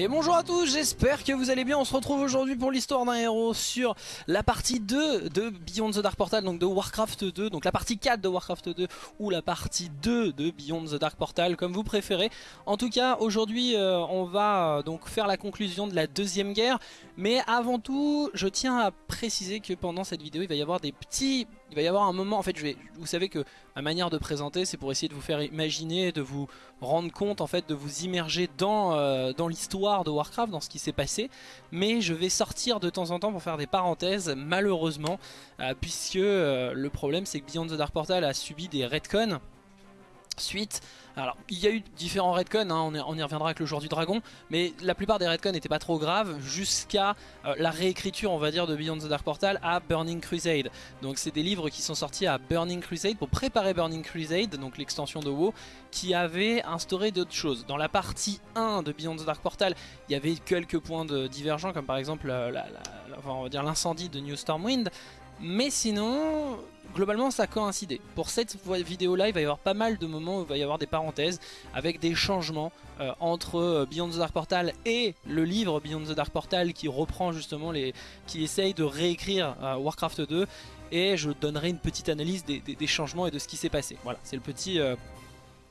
Et bonjour à tous, j'espère que vous allez bien, on se retrouve aujourd'hui pour l'histoire d'un héros sur la partie 2 de Beyond the Dark Portal, donc de Warcraft 2, donc la partie 4 de Warcraft 2 ou la partie 2 de Beyond the Dark Portal, comme vous préférez. En tout cas, aujourd'hui euh, on va euh, donc faire la conclusion de la deuxième guerre, mais avant tout, je tiens à préciser que pendant cette vidéo, il va y avoir des petits... Il va y avoir un moment, en fait, je vais, vous savez que ma manière de présenter, c'est pour essayer de vous faire imaginer, de vous rendre compte, en fait, de vous immerger dans, euh, dans l'histoire de Warcraft, dans ce qui s'est passé. Mais je vais sortir de temps en temps pour faire des parenthèses, malheureusement, euh, puisque euh, le problème, c'est que Beyond the Dark Portal a subi des retcons suite. Alors, il y a eu différents redcons, hein, on, y reviendra avec le jour du dragon, mais la plupart des redcons n'étaient pas trop graves jusqu'à euh, la réécriture, on va dire, de Beyond the Dark Portal à Burning Crusade. Donc c'est des livres qui sont sortis à Burning Crusade pour préparer Burning Crusade, donc l'extension de WoW, qui avait instauré d'autres choses. Dans la partie 1 de Beyond the Dark Portal, il y avait quelques points de divergents, comme par exemple l'incendie de New Stormwind, mais sinon, globalement ça a coïncidé. Pour cette vidéo là, il va y avoir pas mal de moments où il va y avoir des parenthèses avec des changements euh, entre euh, Beyond the Dark Portal et le livre Beyond the Dark Portal qui reprend justement les... qui essaye de réécrire euh, Warcraft 2 et je donnerai une petite analyse des, changements et de ce qui s'est passé. Voilà, c'est le petit...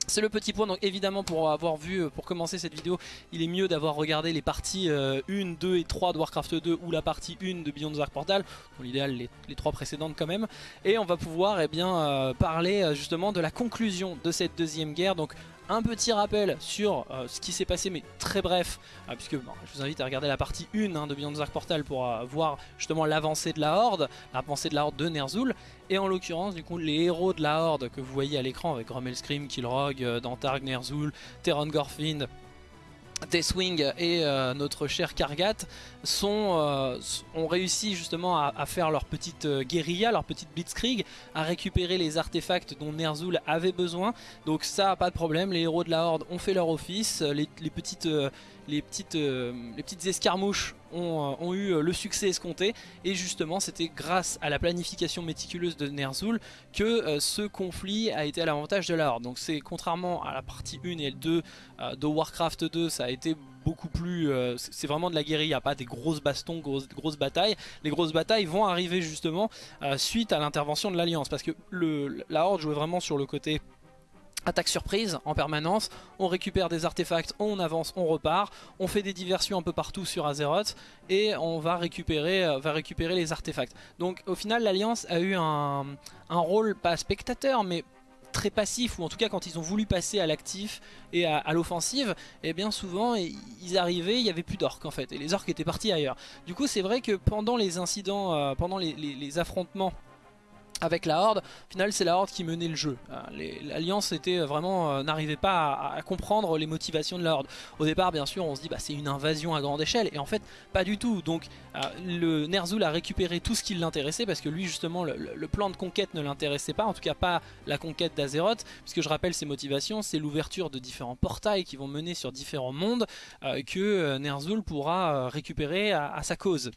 C'est le petit point, donc évidemment pour avoir vu, euh, pour commencer cette vidéo, il est mieux d'avoir regardé les parties 1, euh, 2 et 3 de Warcraft 2 ou la partie 1 de Beyond the Dark Portal, pour l'idéal les, les, trois précédentes quand même, et on va pouvoir eh bien, euh, parler justement de la conclusion de cette deuxième guerre, donc un petit rappel sur ce qui s'est passé mais très bref puisque je vous invite à regarder la partie 1 hein, de Beyond the Portal pour voir justement l'avancée de la Horde, l'avancée de la Horde de Ner'zhul et en l'occurrence, du coup, les héros de la Horde que vous voyez à l'écran avec Grommel Scream, Killrog, euh, Dantarg, Ner'zhul, Terran Gorfin, Deathwing et euh, notre cher Kargat sont, euh, ont réussi justement à, faire leur petite guérilla, leur petite blitzkrieg, à récupérer les artefacts dont Ner'zhul avait besoin. Donc ça, pas de problème, les héros de la Horde ont fait leur office, les, petites, les, petites, escarmouches euh, ont, eu euh, le succès escompté et justement c'était grâce à la planification méticuleuse de Ner'zhul que euh, ce conflit a été à l'avantage de la Horde. Donc c'est contrairement à la partie 1 et 2 de Warcraft 2 ça a été beaucoup plus... c'est vraiment de la guérilla, pas des grosses bastons, grosses, batailles. Les grosses batailles vont arriver justement suite à l'intervention de l'Alliance parce que la Horde jouait vraiment sur le côté attaque surprise en permanence, on récupère des artefacts, on avance, on repart, on fait des diversions un peu partout sur Azeroth et on va récupérer, euh, va récupérer les artefacts. Donc au final l'Alliance a eu un, rôle pas spectateur mais très passif ou en tout cas quand ils ont voulu passer à l'actif et à, l'offensive et eh bien souvent ils arrivaient il y avait plus d'orques en fait et les orques étaient partis ailleurs. Du coup c'est vrai que pendant les incidents euh, pendant les affrontements avec la Horde, au final c'est la Horde qui menait le jeu. Euh, L'Alliance était vraiment euh, n'arrivait pas à, comprendre les motivations de la Horde. Au départ bien sûr on se dit bah c'est une invasion à grande échelle et en fait pas du tout. Donc euh, le Ner'zhul a récupéré tout ce qui l'intéressait parce que lui justement le, plan de conquête ne l'intéressait pas, en tout cas pas la conquête d'Azeroth, puisque je rappelle ses motivations, c'est l'ouverture de différents portails qui vont mener sur différents mondes que Ner'zhul pourra récupérer à sa cause.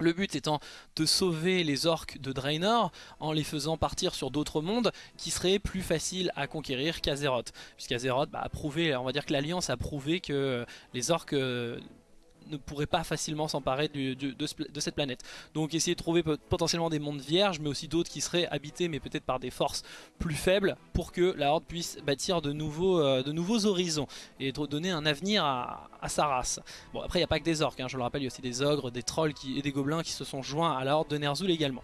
Le but étant de sauver les orques de Draenor en les faisant partir sur d'autres mondes qui seraient plus faciles à conquérir qu'Azeroth. Puisqu'Azeroth bah, a prouvé, on va dire que l'Alliance a prouvé que les orques euh, ne pourrait pas facilement s'emparer de, cette planète. Donc essayer de trouver potentiellement des mondes vierges, mais aussi d'autres qui seraient habités, mais peut-être par des forces plus faibles, pour que la Horde puisse bâtir de nouveaux, euh, horizons, et donner un avenir à, sa race. Bon après il n'y a pas que des orques, hein, je le rappelle, il y a aussi des ogres, des trolls et des gobelins qui se sont joints à la Horde de Ner'zhul également.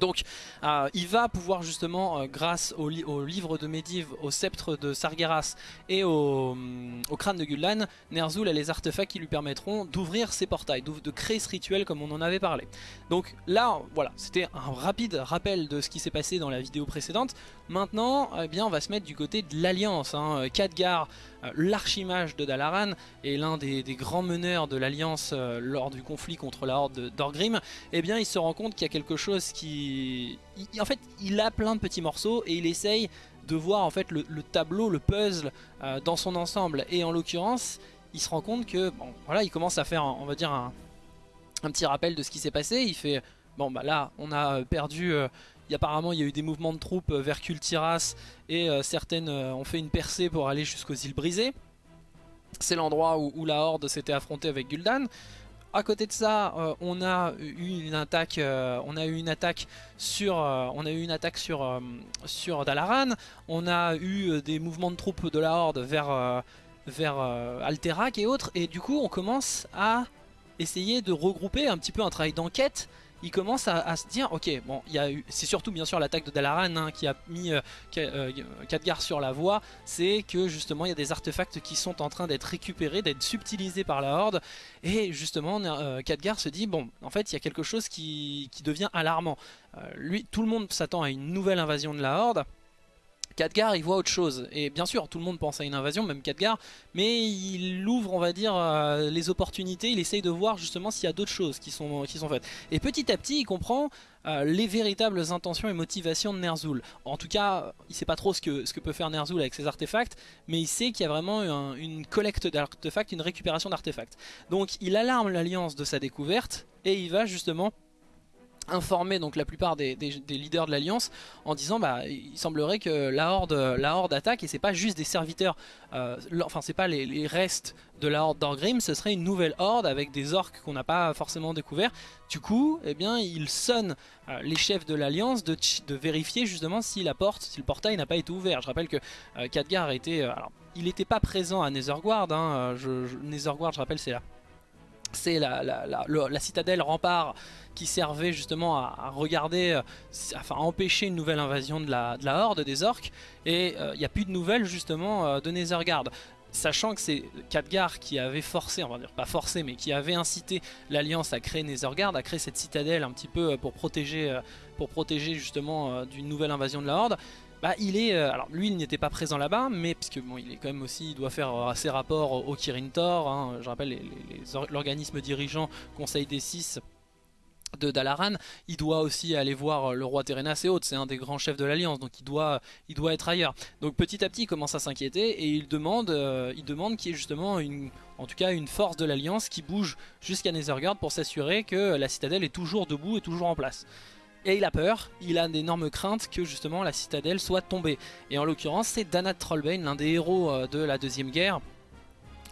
Donc euh, il va pouvoir justement, euh, grâce au, livre de Medivh, au sceptre de Sargeras et au, mm, crâne de Gul'dan, Ner'zhul a les artefacts qui lui permettront d'ouvrir ses portails, de créer ce rituel comme on en avait parlé. Donc là, voilà, c'était un rapide rappel de ce qui s'est passé dans la vidéo précédente. Maintenant, eh bien, on va se mettre du côté de l'Alliance. Hein. Khadgar, euh, l'archimage de Dalaran, est l'un des, grands meneurs de l'Alliance lors du conflit contre la Horde d'Orgrim. Eh bien, il se rend compte qu'il y a quelque chose qui en fait, il a plein de petits morceaux et il essaye de voir en fait le, tableau, le puzzle euh, dans son ensemble. Et en l'occurrence, il se rend compte que, bon, voilà, il commence à faire, on va dire, un, petit rappel de ce qui s'est passé. Il fait, bon, bah là, on a perdu... Euh, apparemment, il y a eu des mouvements de troupes euh, vers Kultiras et certaines ont fait une percée pour aller jusqu'aux îles brisées. C'est l'endroit où, la Horde s'était affrontée avec Gul'dan. À côté de ça, euh, on a eu une attaque, euh, on a eu une attaque sur, euh, on a eu une attaque sur sur Dalaran. On a eu des mouvements de troupes de la Horde vers vers Alterac et autres. Et du coup, on commence à essayer de regrouper un petit peu un travail d'enquête. Il commence à, se dire ok bon il y a c'est surtout bien sûr l'attaque de Dalaran hein, qui a mis euh, euh sur la voie. C'est que justement il y a des artefacts qui sont en train d'être récupérés d'être subtilisés par la horde. Et justement euh, se dit bon en fait il y a quelque chose qui, devient alarmant. Euh, lui tout le monde s'attend à une nouvelle invasion de la horde Khadgar il voit autre chose. Et bien sûr tout le monde pense à une invasion même Khadgar mais il ouvre on va dire euh, les opportunités il essaye de voir justement s'il y a d'autres choses qui sont, faites. Et petit à petit il comprend euh, les véritables intentions et motivations de Ner'zhul. En tout cas il sait pas trop ce que, ce que peut faire Ner'zhul avec ses artefacts mais il sait qu'il y a vraiment une collecte d'artefacts une récupération d'artefacts. Donc il alarme l'alliance de sa découverte et il va justement informer donc la plupart des, leaders de l'Alliance en disant bah il semblerait que la Horde, la horde attaque et c'est pas juste des serviteurs, euh, enfin c'est pas les, restes de la Horde d'Orgrim, ce serait une nouvelle Horde avec des orques qu'on n'a pas forcément découvert. Du coup, eh bien, il sonne euh, les chefs de l'Alliance de, vérifier justement si la porte, si le portail n'a pas été ouvert. Je rappelle que euh, Khadgar était, alors il n'était pas présent à Netherguard, hein, je, Netherguard je rappelle c'est là c'est la, la, citadelle rempart qui servait justement à, regarder, euh, enfin à empêcher une nouvelle invasion de la, horde des orques et euh, il n'y a plus de nouvelles justement euh, de Nethergard sachant que c'est Khadgar qui avait forcé, on va dire pas forcé, mais qui avait incité l'Alliance à créer Nethergard, à créer cette citadelle un petit peu pour protéger, pour protéger justement d'une nouvelle invasion de la Horde. Bah, il est, alors lui il n'était pas présent là-bas, mais puisque bon, il est quand même aussi, il doit faire ses rapports au Kirin Tor, hein, je rappelle l'organisme dirigeant Conseil des Six de Dalaran, il doit aussi aller voir euh, le roi Terenas et autres, c'est un des grands chefs de l'Alliance, donc il doit, il doit être ailleurs. Donc petit à petit il commence à s'inquiéter et il demande, il demande qu'il y ait justement une, en tout cas une force de l'Alliance qui bouge jusqu'à Nethergard pour s'assurer que la citadelle est toujours debout et toujours en place. Et il a peur, il a d'énormes craintes que justement la citadelle soit tombée. Et en l'occurrence c'est Danat Trollbane, l'un des héros euh, de la deuxième guerre,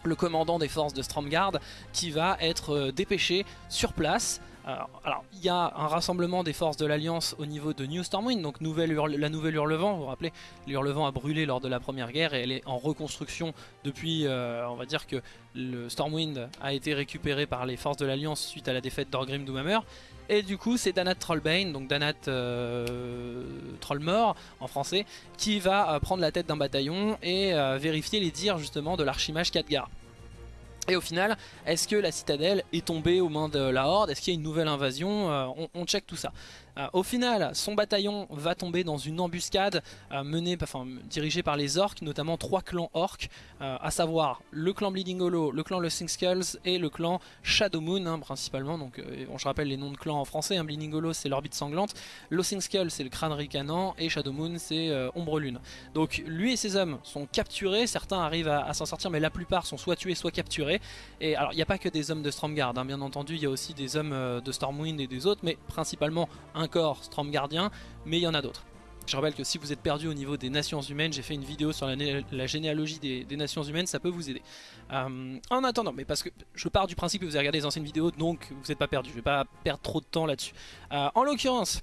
le commandant des forces de Stromgard, qui va être euh, dépêché sur place alors, il y a un rassemblement des forces de l'Alliance au niveau de New Stormwind, donc la nouvelle Hurlevent, vous vous rappelez, l'Hurlevent a brûlé lors de la première guerre et elle est en reconstruction depuis, euh, on va dire que le Stormwind a été récupéré par les forces de l'Alliance suite à la défaite d'Orgrim Doomhammer. Et du coup c'est Danat Trollbane, donc Danat euh, Trollmort en français, qui va euh, prendre la tête d'un bataillon et euh, vérifier les dires justement de l'archimage Khadgar. Et au final, est-ce que la citadelle est tombée aux mains de la Horde? Est-ce qu'il y a une nouvelle invasion? On, on, check tout ça. Euh, au final, son bataillon va tomber dans une embuscade euh, menée, enfin, dirigée par les orques, notamment trois clans orques, euh, à savoir le clan Bleeding Hollow, le clan Sing Skulls et le clan Shadow Moon, hein, principalement. Donc, je rappelle les noms de clans en français. Hein, Bleeding Hollow, c'est l'orbite sanglante, Skulls, c'est le crâne ricanant, et Shadow Moon, c'est Ombre Lune. Donc, lui et ses hommes sont capturés. Certains arrivent à, s'en sortir, mais la plupart sont soit tués, soit capturés. Et alors, il n'y a pas que des hommes de Stromgard, hein, bien entendu, il y a aussi des hommes de Stormwind et des autres, mais principalement un corps Gardien, mais il y en a d'autres. Je rappelle que si vous êtes perdu au niveau des nations humaines, j'ai fait une vidéo sur la, généalogie des, nations humaines, ça peut vous aider. Euh, en attendant, mais parce que je pars du principe que vous avez regardé les anciennes vidéos, donc vous n'êtes pas perdu, je vais pas perdre trop de temps là-dessus. Euh, en l'occurrence,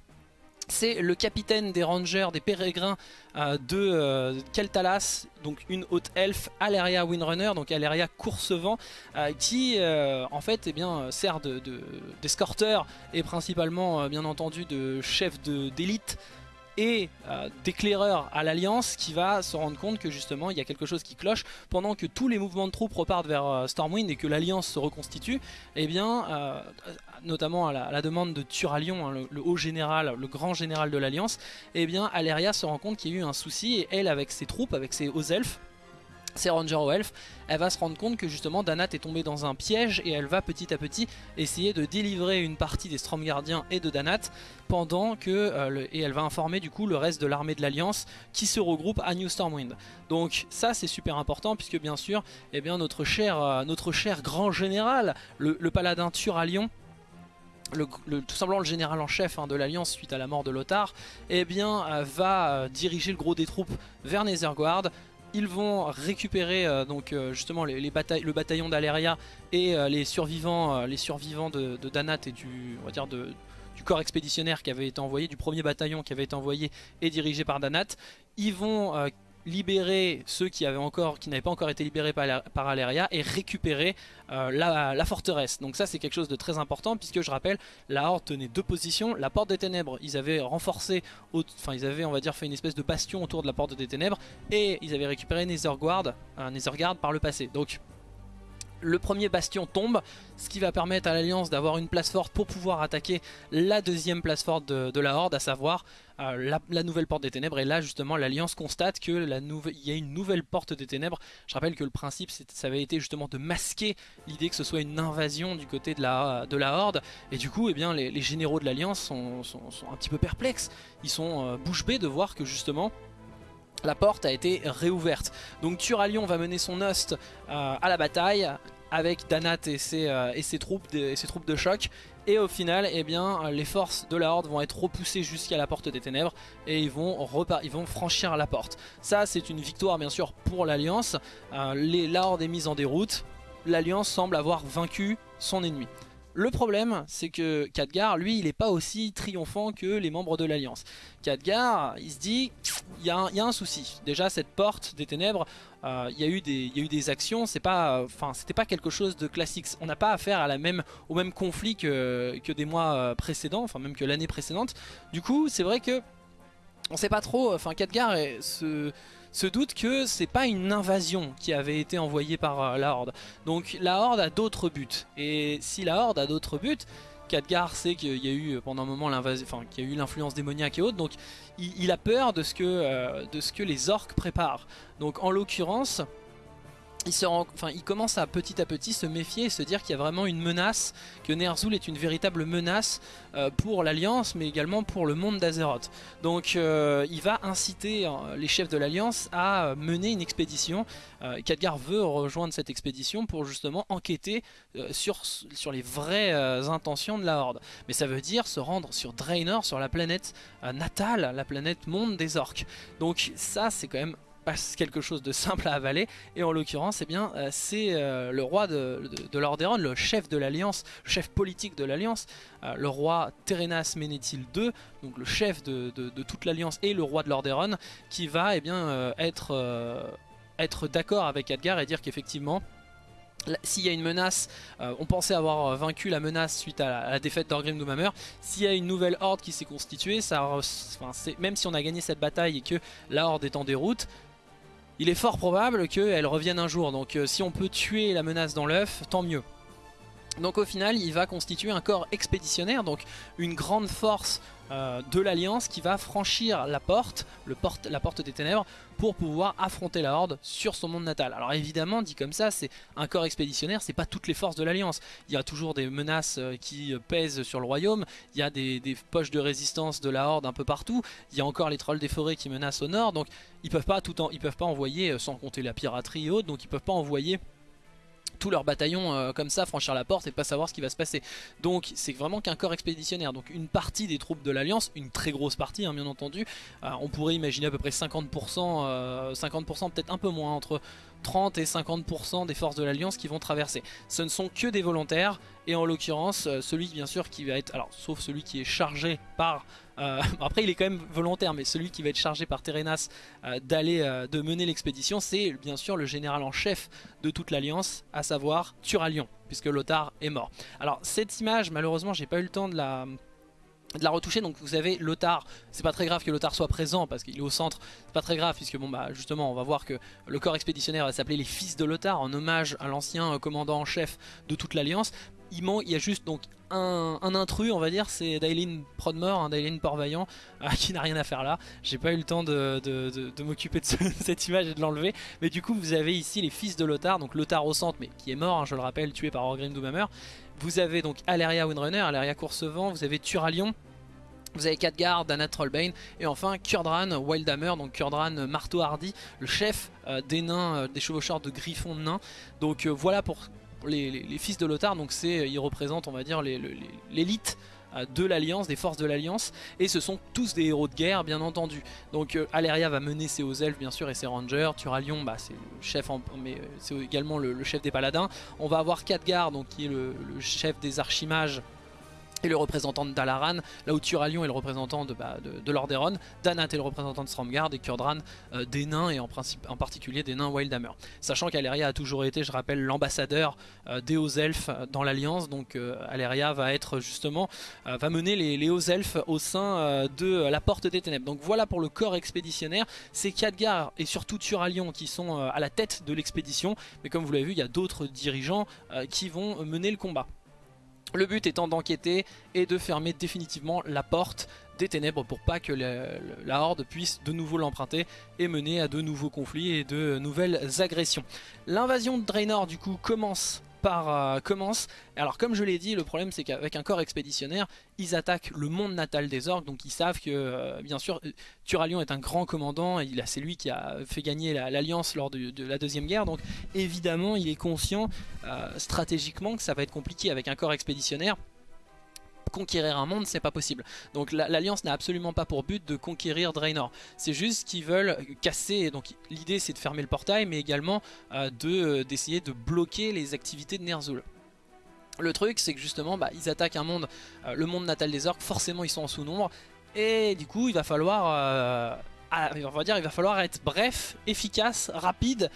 c'est le capitaine des rangers, des pérégrins euh, de euh, Keltalas, donc une haute elfe, Aleria Windrunner, donc Aleria Coursevent, euh, qui en fait eh bien, sert d'escorteur de, et principalement bien entendu de chef d'élite et euh, d'éclaireur à l'Alliance qui va se rendre compte que justement il y a quelque chose qui cloche. Pendant que tous les mouvements de troupes repartent vers euh, Stormwind et que l'Alliance se reconstitue et eh bien euh, notamment à la, demande de Turalion, hein, le, haut général, le grand général de l'Alliance et eh bien Aleria se rend compte qu'il y a eu un souci et elle avec ses troupes, avec ses hauts elfes c'est Ranger au Elf, elle va se rendre compte que justement Danat est tombée dans un piège et elle va petit à petit essayer de délivrer une partie des Stromgardiens et de Danat pendant que, euh, et elle va informer du coup le reste de l'armée de l'Alliance qui se regroupe à New Stormwind. Donc ça c'est super important puisque bien sûr eh bien, notre, cher, euh, grand général, le, paladin Turalion, le, tout simplement le général en chef hein, de l'Alliance suite à la mort de Lothar, eh euh, va diriger le gros des troupes vers Netherguard Ils vont récupérer euh, donc euh, justement le bataillon d'Aleria et les survivants, les survivants de, Danat et du, du corps expéditionnaire qui avait été envoyé, du premier bataillon qui avait été envoyé et dirigé par Danat. Ils vont libérer ceux qui avaient encore, qui n'avaient pas encore été libérés par, par Aleria et récupérer euh, la, forteresse. Donc ça c'est quelque chose de très important puisque je rappelle, la Horde tenait deux positions. La porte des ténèbres, ils avaient renforcé, enfin ils avaient on va dire fait une espèce de bastion autour de la porte des ténèbres et ils avaient récupéré Netherguard, Netherguard par le passé. Donc le premier bastion tombe, ce qui va permettre à l'Alliance d'avoir une place forte pour pouvoir attaquer la deuxième place forte de, la Horde, à savoir euh, la, nouvelle porte des ténèbres. Et là justement l'Alliance constate qu'il y a une nouvelle porte des ténèbres. Je rappelle que le principe ça avait été justement de masquer l'idée que ce soit une invasion du côté de la, de la Horde. Et du coup eh bien, les, généraux de l'Alliance sont, un petit peu perplexes. Ils sont euh, bouche bée de voir que justement la porte a été réouverte. Donc Turalion va mener son host euh, à la bataille avec Danat et ses, euh, et ses, troupes de, ses troupes de choc. Et au final, eh bien, les forces de la Horde vont être repoussées jusqu'à la porte des ténèbres et ils vont, ils vont franchir la porte. Ça, c'est une victoire bien sûr pour l'Alliance. Euh, la Horde est mise en déroute. L'Alliance semble avoir vaincu son ennemi. Le problème, c'est que Khadgar, lui, il n'est pas aussi triomphant que les membres de l'Alliance. Khadgar, il se dit, il y, a un souci. Déjà, cette porte des ténèbres, euh, il y, a eu des actions, c'est pas, c'était pas quelque chose de classique. On n'a pas affaire à la même, au même conflit que, des mois euh, précédents, enfin même que l'année précédente. Du coup, c'est vrai que on sait pas trop, enfin, Khadgar se se doute que c'est pas une invasion qui avait été envoyée par euh, la Horde. Donc la Horde a d'autres buts. Et si la Horde a d'autres buts, Khadgar sait qu'il y a eu euh, pendant un moment l'invasion, enfin qu'il y a eu l'influence démoniaque et autres, donc il, a peur de ce, que, euh, de ce que les orques préparent. Donc en l'occurrence, il, commence à petit à petit se méfier et se dire qu'il y a vraiment une menace, que Ner'zhul est une véritable menace euh, pour l'Alliance mais également pour le monde d'Azeroth. Donc euh, il va inciter euh, les chefs de l'Alliance à mener une expédition. Khadgar veut rejoindre cette expédition pour justement enquêter sur, sur les vraies intentions de la Horde. Mais ça veut dire se rendre sur Draenor, sur la planète natale, la planète monde des orques. Donc ça c'est quand même quelque chose de simple à avaler et en l'occurrence eh bien euh, c'est euh, le roi de, de, Lordaeron, le chef de l'alliance, le chef politique de l'alliance, euh, le roi Terenas Ménéthil II, donc le chef de, toute l'alliance et le roi de Lordaeron qui va eh bien être, être d'accord avec Adgar et dire qu'effectivement s'il y a une menace, on pensait avoir vaincu la menace suite à la, défaite d'Orgrim Doomhammer. S'il y a une nouvelle horde qui s'est constituée, ça, même si on a gagné cette bataille et que la horde est en déroute, il est fort probable qu'elle revienne un jour. Donc euh, si on peut tuer la menace dans l'œuf, tant mieux. Donc au final, il va constituer un corps expéditionnaire, donc une grande force euh, de l'Alliance qui va franchir la porte, la porte des ténèbres, pour pouvoir affronter la Horde sur son monde natal. Alors évidemment, dit comme ça, c'est un corps expéditionnaire, c'est pas toutes les forces de l'Alliance. Il y a toujours des menaces euh, qui pèsent sur le royaume, il y a des, poches de résistance de la Horde un peu partout, il y a encore les trolls des forêts qui menacent au nord, donc ils peuvent pas ils peuvent pas envoyer, euh, sans compter la piraterie et autres, donc ils peuvent pas envoyer tout leur bataillon euh, comme ça franchir la porte et pas savoir ce qui va se passer. Donc c'est vraiment qu'un corps expéditionnaire. Donc une partie des troupes de l'Alliance, une très grosse partie hein, bien entendu, euh, on pourrait imaginer à peu près 50%, 50% euh, peut-être un peu moins, entre 30 et 50% des forces de l'Alliance qui vont traverser. Ce ne sont que des volontaires et en l'occurrence celui bien sûr qui va être, alors sauf celui qui est chargé par euh, après il est quand même volontaire mais celui qui va être chargé par Terenas euh, d'aller euh, de mener l'expédition c'est bien sûr le général en chef de toute l'alliance à savoir Turalion puisque Lothar est mort. Alors cette image malheureusement j'ai pas eu le temps de la de la retoucher donc vous avez Lothar c'est pas très grave que Lothar soit présent parce qu'il est au centre c'est pas très grave puisque bon bah justement on va voir que le corps expéditionnaire va s'appeler les fils de Lothar en hommage à l'ancien commandant en chef de toute l'alliance il, il y a juste donc un, intrus, on va dire, c'est Dailin Prodmore, un Dailin Port-Vaillant, euh, qui n'a rien à faire là. J'ai pas eu le temps de, m'occuper de, cette image et de l'enlever. Mais du coup, vous avez ici les fils de Lothar, donc Lothar au centre, mais qui est mort, hein, je le rappelle, tué par Orgrim Doomhammer. Vous avez donc Aleria Windrunner, Aleria Coursevent, vous avez Turalion, vous avez Khadgar, Dana Trollbane et enfin Kurdran Wildhammer, donc Kurdran Marteau Hardy, le chef euh, des nains, euh, des chevaucheurs de griffons de nains. Donc voilà pour les, fils de Lothar, donc ils représentent on va dire l'élite de l'Alliance, des forces de l'Alliance, et ce sont tous des héros de guerre bien entendu. Donc Aleria va mener ses hauts elfes bien sûr et ses rangers, Turalion bah, c'est le chef, mais c'est également le, chef des paladins. On va avoir Khadgar donc, qui est le chef des archimages et le représentant de Dalaran, là où Turalion est le représentant de, bah, de, Danat est le représentant de Stromgard et Kurdran euh, des nains et en, particulier des nains Wildhammer. Sachant qu'Aleria a toujours été, je rappelle, l'ambassadeur euh, des hauts elfes euh, dans l'Alliance, donc Aleria va être justement, va mener les, hauts elfes au sein de la Porte des Ténèbres. Donc voilà pour le corps expéditionnaire, c'est Khadgar et surtout Turalion qui sont à la tête de l'expédition, mais comme vous l'avez vu, il y a d'autres dirigeants qui vont mener le combat. Le but étant d'enquêter et de fermer définitivement la porte des ténèbres pour pas que la, horde puisse de nouveau l'emprunter et mener à de nouveaux conflits et de nouvelles agressions. L'invasion de Draenor du coup commence par, euh, commence. Alors comme je l'ai dit, le problème c'est qu'avec un corps expéditionnaire, ils attaquent le monde natal des orques, donc ils savent que, euh, bien sûr, Turalion est un grand commandant, c'est lui qui a fait gagner l'Alliance lors de, la Deuxième Guerre, donc évidemment il est conscient euh, stratégiquement que ça va être compliqué avec un corps expéditionnaire conquérir un monde, c'est pas possible. Donc l'Alliance n'a absolument pas pour but de conquérir Draenor. C'est juste qu'ils veulent casser, donc l'idée c'est de fermer le portail, mais également euh, euh, d'essayer de, bloquer les activités de Ner'zhul. Le truc c'est que justement bah, ils attaquent un monde, euh, le monde natal des orques, forcément ils sont en sous-nombre, et du coup il va falloir... il va falloir être bref, efficace, rapide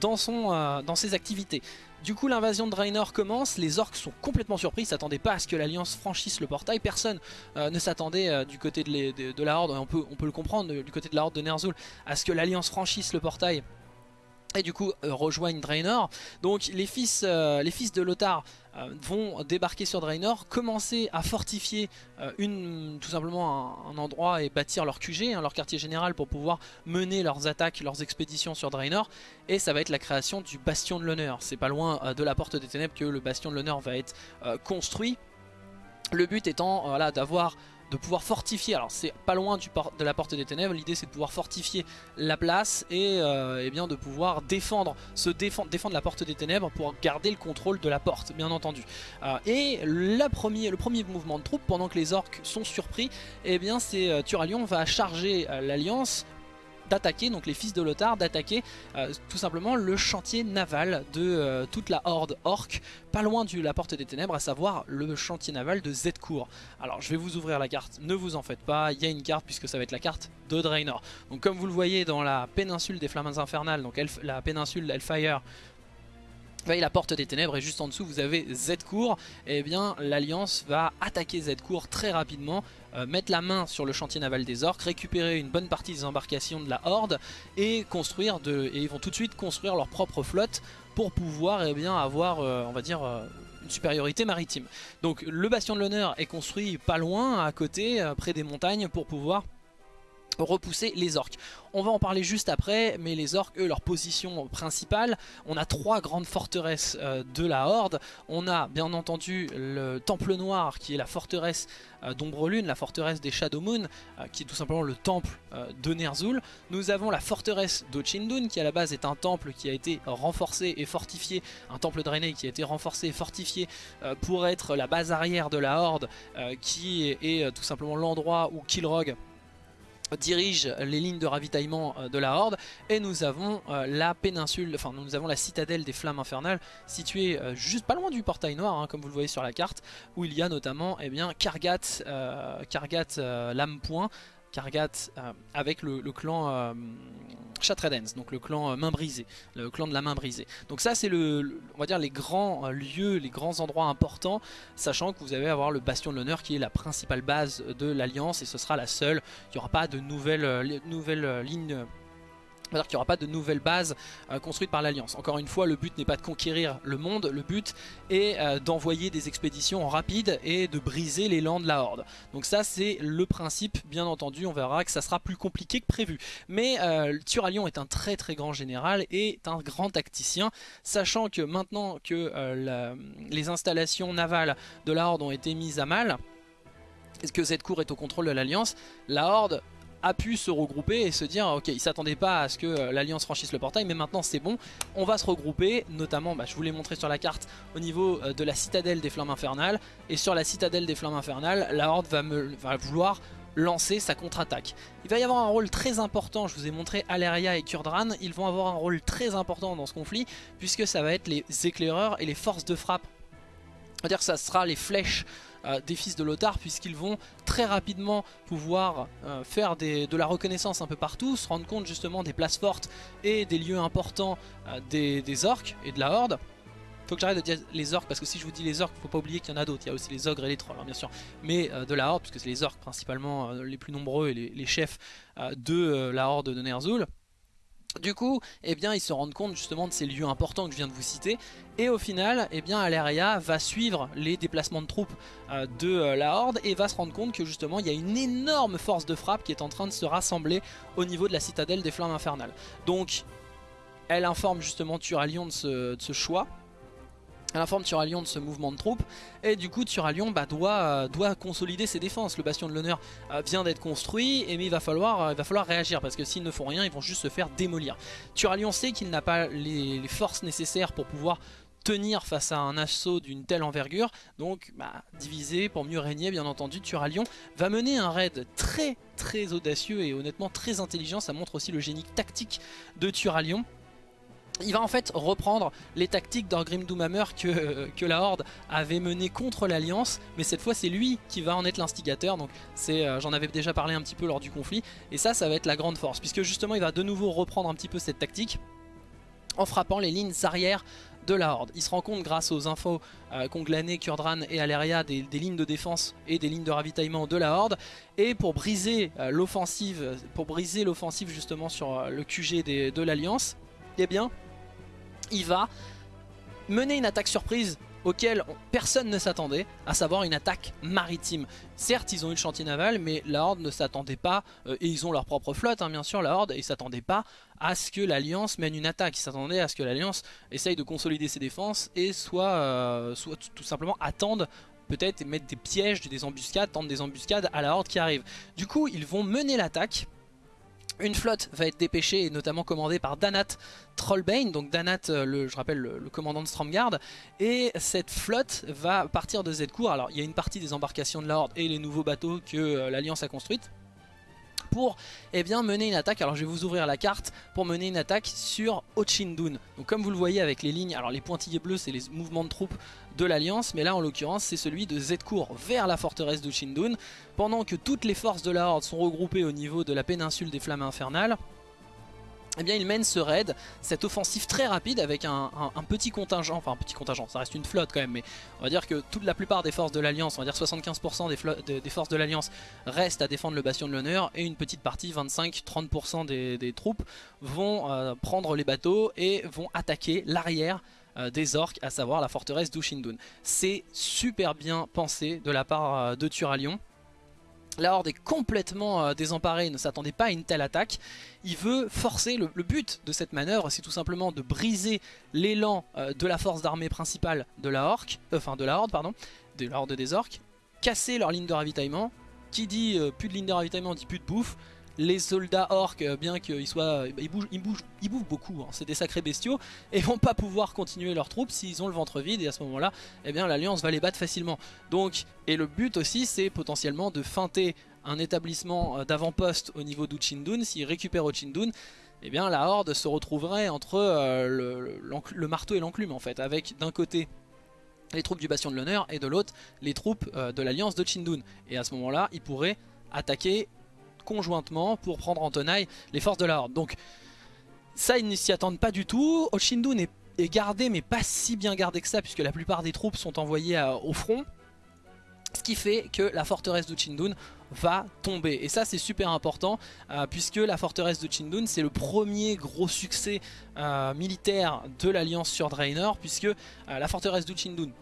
dans ses activités. Du coup l'invasion de Draenor commence, les orques sont complètement surpris, ils s'attendaient pas à ce que l'Alliance franchisse le portail, personne euh, ne s'attendait euh, du côté de, la Horde, on peut, on peut le comprendre, du côté de la Horde de Ner'zhul, à ce que l'Alliance franchisse le portail et du coup euh, rejoignent Draenor. Donc les fils, fils de Lothar euh, vont débarquer sur Draenor, commencer à fortifier euh, tout simplement un, endroit et bâtir leur QG, hein, leur quartier général pour pouvoir mener leurs attaques, leurs expéditions sur Draenor. Et ça va être la création du Bastion de l'Honneur. C'est pas loin euh, de la Porte des Ténèbres que le Bastion de l'Honneur va être construit. Le but étant voilà, d'avoir de pouvoir fortifier, alors c'est pas loin du de la porte des ténèbres, l'idée c'est de pouvoir fortifier la place et, euh, eh bien de pouvoir défendre, se défendre, la porte des ténèbres pour garder le contrôle de la porte, bien entendu. Euh, et le premier mouvement de troupes, pendant que les orques sont surpris, eh bien c'est euh, Turalion va charger l'alliance d'attaquer, donc les fils de Lothar, d'attaquer euh, tout simplement le chantier naval de euh, toute la horde orque, pas loin de la porte des ténèbres, à savoir le chantier naval de Zedcourt. Alors je vais vous ouvrir la carte, ne vous en faites pas, il y a une carte puisque ça va être la carte de Draenor. Donc comme vous le voyez dans la péninsule des flammes infernales, donc la péninsule d'Elfire, voyez la porte des ténèbres et juste en dessous vous avez Z-Cour et eh bien l'Alliance va attaquer Z-Cour très rapidement euh, mettre la main sur le chantier naval des orques, récupérer une bonne partie des embarcations de la Horde et construire de, et ils vont tout de suite construire leur propre flotte pour pouvoir eh bien, avoir euh, on va dire euh, une supériorité maritime. Donc le bastion de l'honneur est construit pas loin à côté près des montagnes pour pouvoir repousser les orques. On va en parler juste après, mais les orques, eux, leur position principale, on a trois grandes forteresses euh, de la Horde. On a bien entendu le Temple Noir, qui est la forteresse euh, d'Ombre Lune, la forteresse des Shadow Moon, euh, qui est tout simplement le temple de Ner'zhul. Nous avons la forteresse d'Ochindun, qui à la base est un temple qui a été renforcé et fortifié, un temple drainé qui a été renforcé et fortifié pour être la base arrière de la Horde, qui est, est tout simplement l'endroit où Kilrog dirige les lignes de ravitaillement euh, de la Horde. Et nous avons euh, la péninsule, enfin nous avons la citadelle des flammes infernales située euh, juste pas loin du portail noir hein, comme vous le voyez sur la carte où il y a notamment eh bien, Kargat, Lame Point Kargat euh, avec le, clan euh, Chatredens, donc le clan euh, main brisée, le clan de la main brisée. Donc ça c'est le, on va dire les grands lieux, les grands endroits importants, sachant que vous allez avoir le Bastion de l'honneur qui est la principale base de l'Alliance et ce sera la seule. Il n'y aura pas de nouvelles, nouvelles lignes c'est-à-dire qu'il n'y aura pas de nouvelles bases euh, construites par l'Alliance. Encore une fois, le but n'est pas de conquérir le monde, le but est euh, d'envoyer des expéditions rapides et de briser l'élan de la Horde. Donc ça c'est le principe, bien entendu, on verra que ça sera plus compliqué que prévu. Mais euh, Turalion est un très très grand général et un grand tacticien, sachant que maintenant que les installations navales de la Horde ont été mises à mal, que cette cour est au contrôle de l'Alliance, la Horde a pu se regrouper et se dire ok il s'attendait pas à ce que euh, l'alliance franchisse le portail mais maintenant c'est bon on va se regrouper notamment bah, je vous l'ai montré sur la carte au niveau euh, de la citadelle des flammes infernales et sur la citadelle des flammes infernales la horde va, me, vouloir lancer sa contre-attaque. Il va y avoir un rôle très important, je vous ai montré Aleria et Kurdran, ils vont avoir un rôle très important dans ce conflit puisque ça va être les éclaireurs et les forces de frappe. C'est-à-dire que ça sera les flèches euh, des fils de Lothar puisqu'ils vont très rapidement pouvoir euh, faire de la reconnaissance un peu partout, se rendre compte justement des places fortes et des lieux importants euh, des, orques et de la horde. Faut que j'arrête de dire les orques parce que si je vous dis les orques, faut pas oublier qu'il y en a d'autres. Il y a aussi les ogres et les trolls, hein, bien sûr. Mais de la horde, puisque c'est les orques principalement les plus nombreux et les, chefs de la horde de Ner'zhul. Du coup, eh bien, ils se rendent compte justement de ces lieux importants que je viens de vous citer. Et au final, eh bien, Aleria va suivre les déplacements de troupes euh, de euh, la Horde et va se rendre compte que justement, il y a une énorme force de frappe qui est en train de se rassembler au niveau de la citadelle des Flammes Infernales. Donc, elle informe justement Turalion de ce choix elle informe Turalion de ce mouvement de troupes. Et du coup Turalion bah, doit, euh, doit consolider ses défenses. Le bastion de l'honneur euh, vient d'être construit et mais il va falloir, euh, va falloir réagir parce que s'ils ne font rien ils vont juste se faire démolir. Turalion sait qu'il n'a pas les, forces nécessaires pour pouvoir tenir face à un assaut d'une telle envergure. Donc bah, diviser pour mieux régner bien entendu Turalion va mener un raid très très audacieux et honnêtement très intelligent. Ça montre aussi le génie tactique de Turalion il va en fait reprendre les tactiques d'Orgrim Doomhammer que, que la Horde avait mené contre l'Alliance, mais cette fois c'est lui qui va en être l'instigateur, donc euh, j'en avais déjà parlé un petit peu lors du conflit, et ça, ça va être la grande force, puisque justement il va de nouveau reprendre un petit peu cette tactique en frappant les lignes arrière de la Horde. Il se rend compte grâce aux infos euh, qu'ont Kurdran et Aleria des, lignes de défense et des lignes de ravitaillement de la Horde, et pour briser euh, l'offensive, pour briser l'offensive justement sur le QG de l'Alliance, eh bien il va mener une attaque surprise auquel personne ne s'attendait, à savoir une attaque maritime. Certes, ils ont eu le chantier naval, mais la Horde ne s'attendait pas, euh, et ils ont leur propre flotte, hein, bien sûr, la Horde, et ils s'attendaient pas à ce que l'Alliance mène une attaque. Ils s'attendaient à ce que l'Alliance essaye de consolider ses défenses et soit, euh, soit tout simplement attendent peut-être mettre des pièges, des embuscades, tendre des embuscades à la Horde qui arrive. Du coup, ils vont mener l'attaque, une flotte va être dépêchée et notamment commandée par Danat Trollbane, donc Danat, euh, je rappelle le, commandant de Stromgard, et cette flotte va partir de Zedcourt. Alors il y a une partie des embarcations de la et les nouveaux bateaux que euh, l'Alliance a construites pour eh bien, mener une attaque. Alors je vais vous ouvrir la carte pour mener une attaque sur Ochindun. Donc comme vous le voyez avec les lignes, alors les pointillés bleus c'est les mouvements de troupes de l'Alliance, mais là en l'occurrence c'est celui de Zedcourt vers la forteresse d'Ochindun, pendant que toutes les forces de la Horde sont regroupées au niveau de la péninsule des Flammes Infernales eh bien il mène ce raid, cette offensive très rapide avec un, petit contingent, enfin un petit contingent, ça reste une flotte quand même, mais on va dire que toute la plupart des forces de l'Alliance, on va dire 75% des, forces de l'Alliance restent à défendre le bastion de l'honneur et une petite partie, 25-30% des, troupes, vont euh, prendre les bateaux et vont attaquer l'arrière des orques, à savoir la forteresse d'Ushindun. C'est super bien pensé de la part euh, de Turalion. La Horde est complètement euh, désemparée, ne s'attendait pas à une telle attaque. Il veut forcer, le, but de cette manœuvre c'est tout simplement de briser l'élan euh, de la force d'armée principale de la, orque, euh, enfin de la Horde, pardon, de la Horde des orques, casser leur ligne de ravitaillement. Qui dit plus de ligne de ravitaillement dit plus de bouffe les soldats orques, euh, bien qu'ils soient, euh, ils bougent, ils bougent, ils bouffent beaucoup, hein. c'est des sacrés bestiaux, et vont pas pouvoir continuer leurs troupes s'ils ont le ventre vide, et à ce moment-là, eh bien l'alliance va les battre facilement. Donc, et le but aussi, c'est potentiellement de feinter un établissement euh, d'avant-poste au niveau d'Uchindun, s'ils récupèrent Uchindun, eh bien la horde se retrouverait entre le, marteau et l'enclume en fait, avec d'un côté les troupes du Bastion de l'Honneur et de l'autre les troupes de l'alliance de Chindun. Et à ce moment-là, ils pourraient attaquer conjointement pour prendre en tenaille les forces de la Horde. Donc ça ils ne s'y attendent pas du tout. Oshindun est, est, gardé mais pas si bien gardé que ça puisque la plupart des troupes sont envoyées au front. Ce qui fait que la forteresse d'Uchindun va tomber. Et ça c'est super important euh, puisque la forteresse de c'est le premier gros succès euh, militaire de l'alliance sur Draenor puisque euh, la forteresse de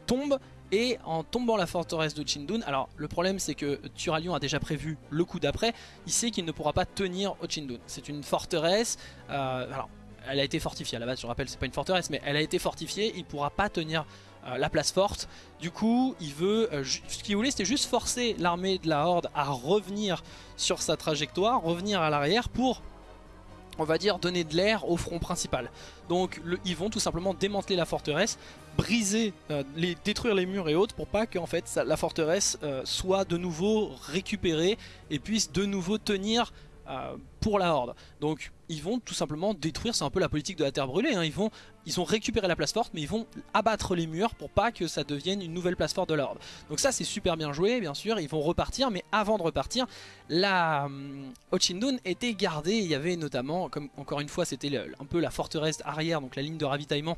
tombe et en tombant la forteresse de Chindun, alors le problème c'est que Turalion a déjà prévu le coup d'après, il sait qu'il ne pourra pas tenir Chindun. C'est une forteresse, euh, alors elle a été fortifiée à la base, je rappelle c'est pas une forteresse, mais elle a été fortifiée, il ne pourra pas tenir la place forte. Du coup, il veut, ce qu'il voulait c'était juste forcer l'armée de la Horde à revenir sur sa trajectoire, revenir à l'arrière pour on va dire donner de l'air au front principal. Donc ils vont tout simplement démanteler la forteresse, briser, euh, détruire les murs et autres pour pas que fait, la forteresse euh, soit de nouveau récupérée et puisse de nouveau tenir euh, pour la horde. Donc ils vont tout simplement détruire, c'est un peu la politique de la terre brûlée, hein. ils, vont, ils ont récupéré la place forte mais ils vont abattre les murs pour pas que ça devienne une nouvelle place forte de la horde. Donc ça c'est super bien joué bien sûr, ils vont repartir mais avant de repartir, la hum, Ochindun était gardée, il y avait notamment, comme encore une fois c'était un peu la forteresse arrière, donc la ligne de ravitaillement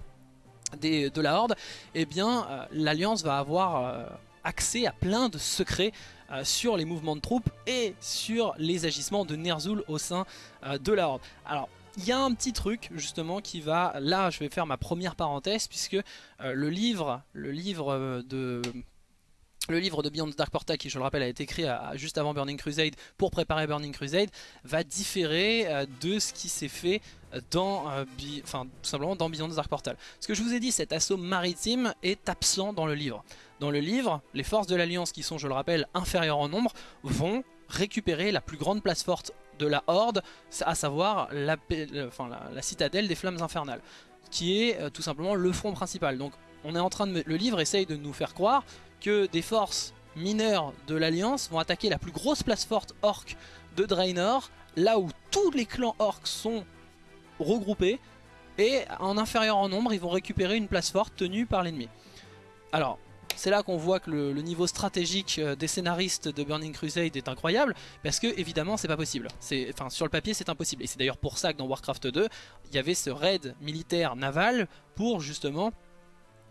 des, de la horde, et eh bien euh, l'alliance va avoir... Euh, accès à plein de secrets euh, sur les mouvements de troupes et sur les agissements de Ner'zhul au sein euh, de la Horde. Alors, il y a un petit truc justement qui va, là je vais faire ma première parenthèse puisque euh, le livre, le livre de le livre de Beyond Dark Portal, qui je le rappelle a été écrit juste avant Burning Crusade pour préparer Burning Crusade, va différer de ce qui s'est fait dans, enfin, tout simplement dans Beyond Dark Portal. Ce que je vous ai dit, cet assaut maritime est absent dans le livre. Dans le livre, les forces de l'Alliance, qui sont, je le rappelle, inférieures en nombre, vont récupérer la plus grande place forte de la Horde, à savoir la, citadelle des Flammes Infernales, qui est euh, tout simplement le front principal. Donc on est en train de... Le livre essaye de nous faire croire que des forces mineures de l'Alliance vont attaquer la plus grosse place forte orc de Draenor, là où tous les clans orcs sont regroupés, et en inférieur en nombre, ils vont récupérer une place forte tenue par l'ennemi. Alors, c'est là qu'on voit que le, niveau stratégique euh, des scénaristes de Burning Crusade est incroyable, parce que évidemment c'est pas possible. Enfin sur le papier c'est impossible, et c'est d'ailleurs pour ça que dans Warcraft 2, il y avait ce raid militaire naval pour justement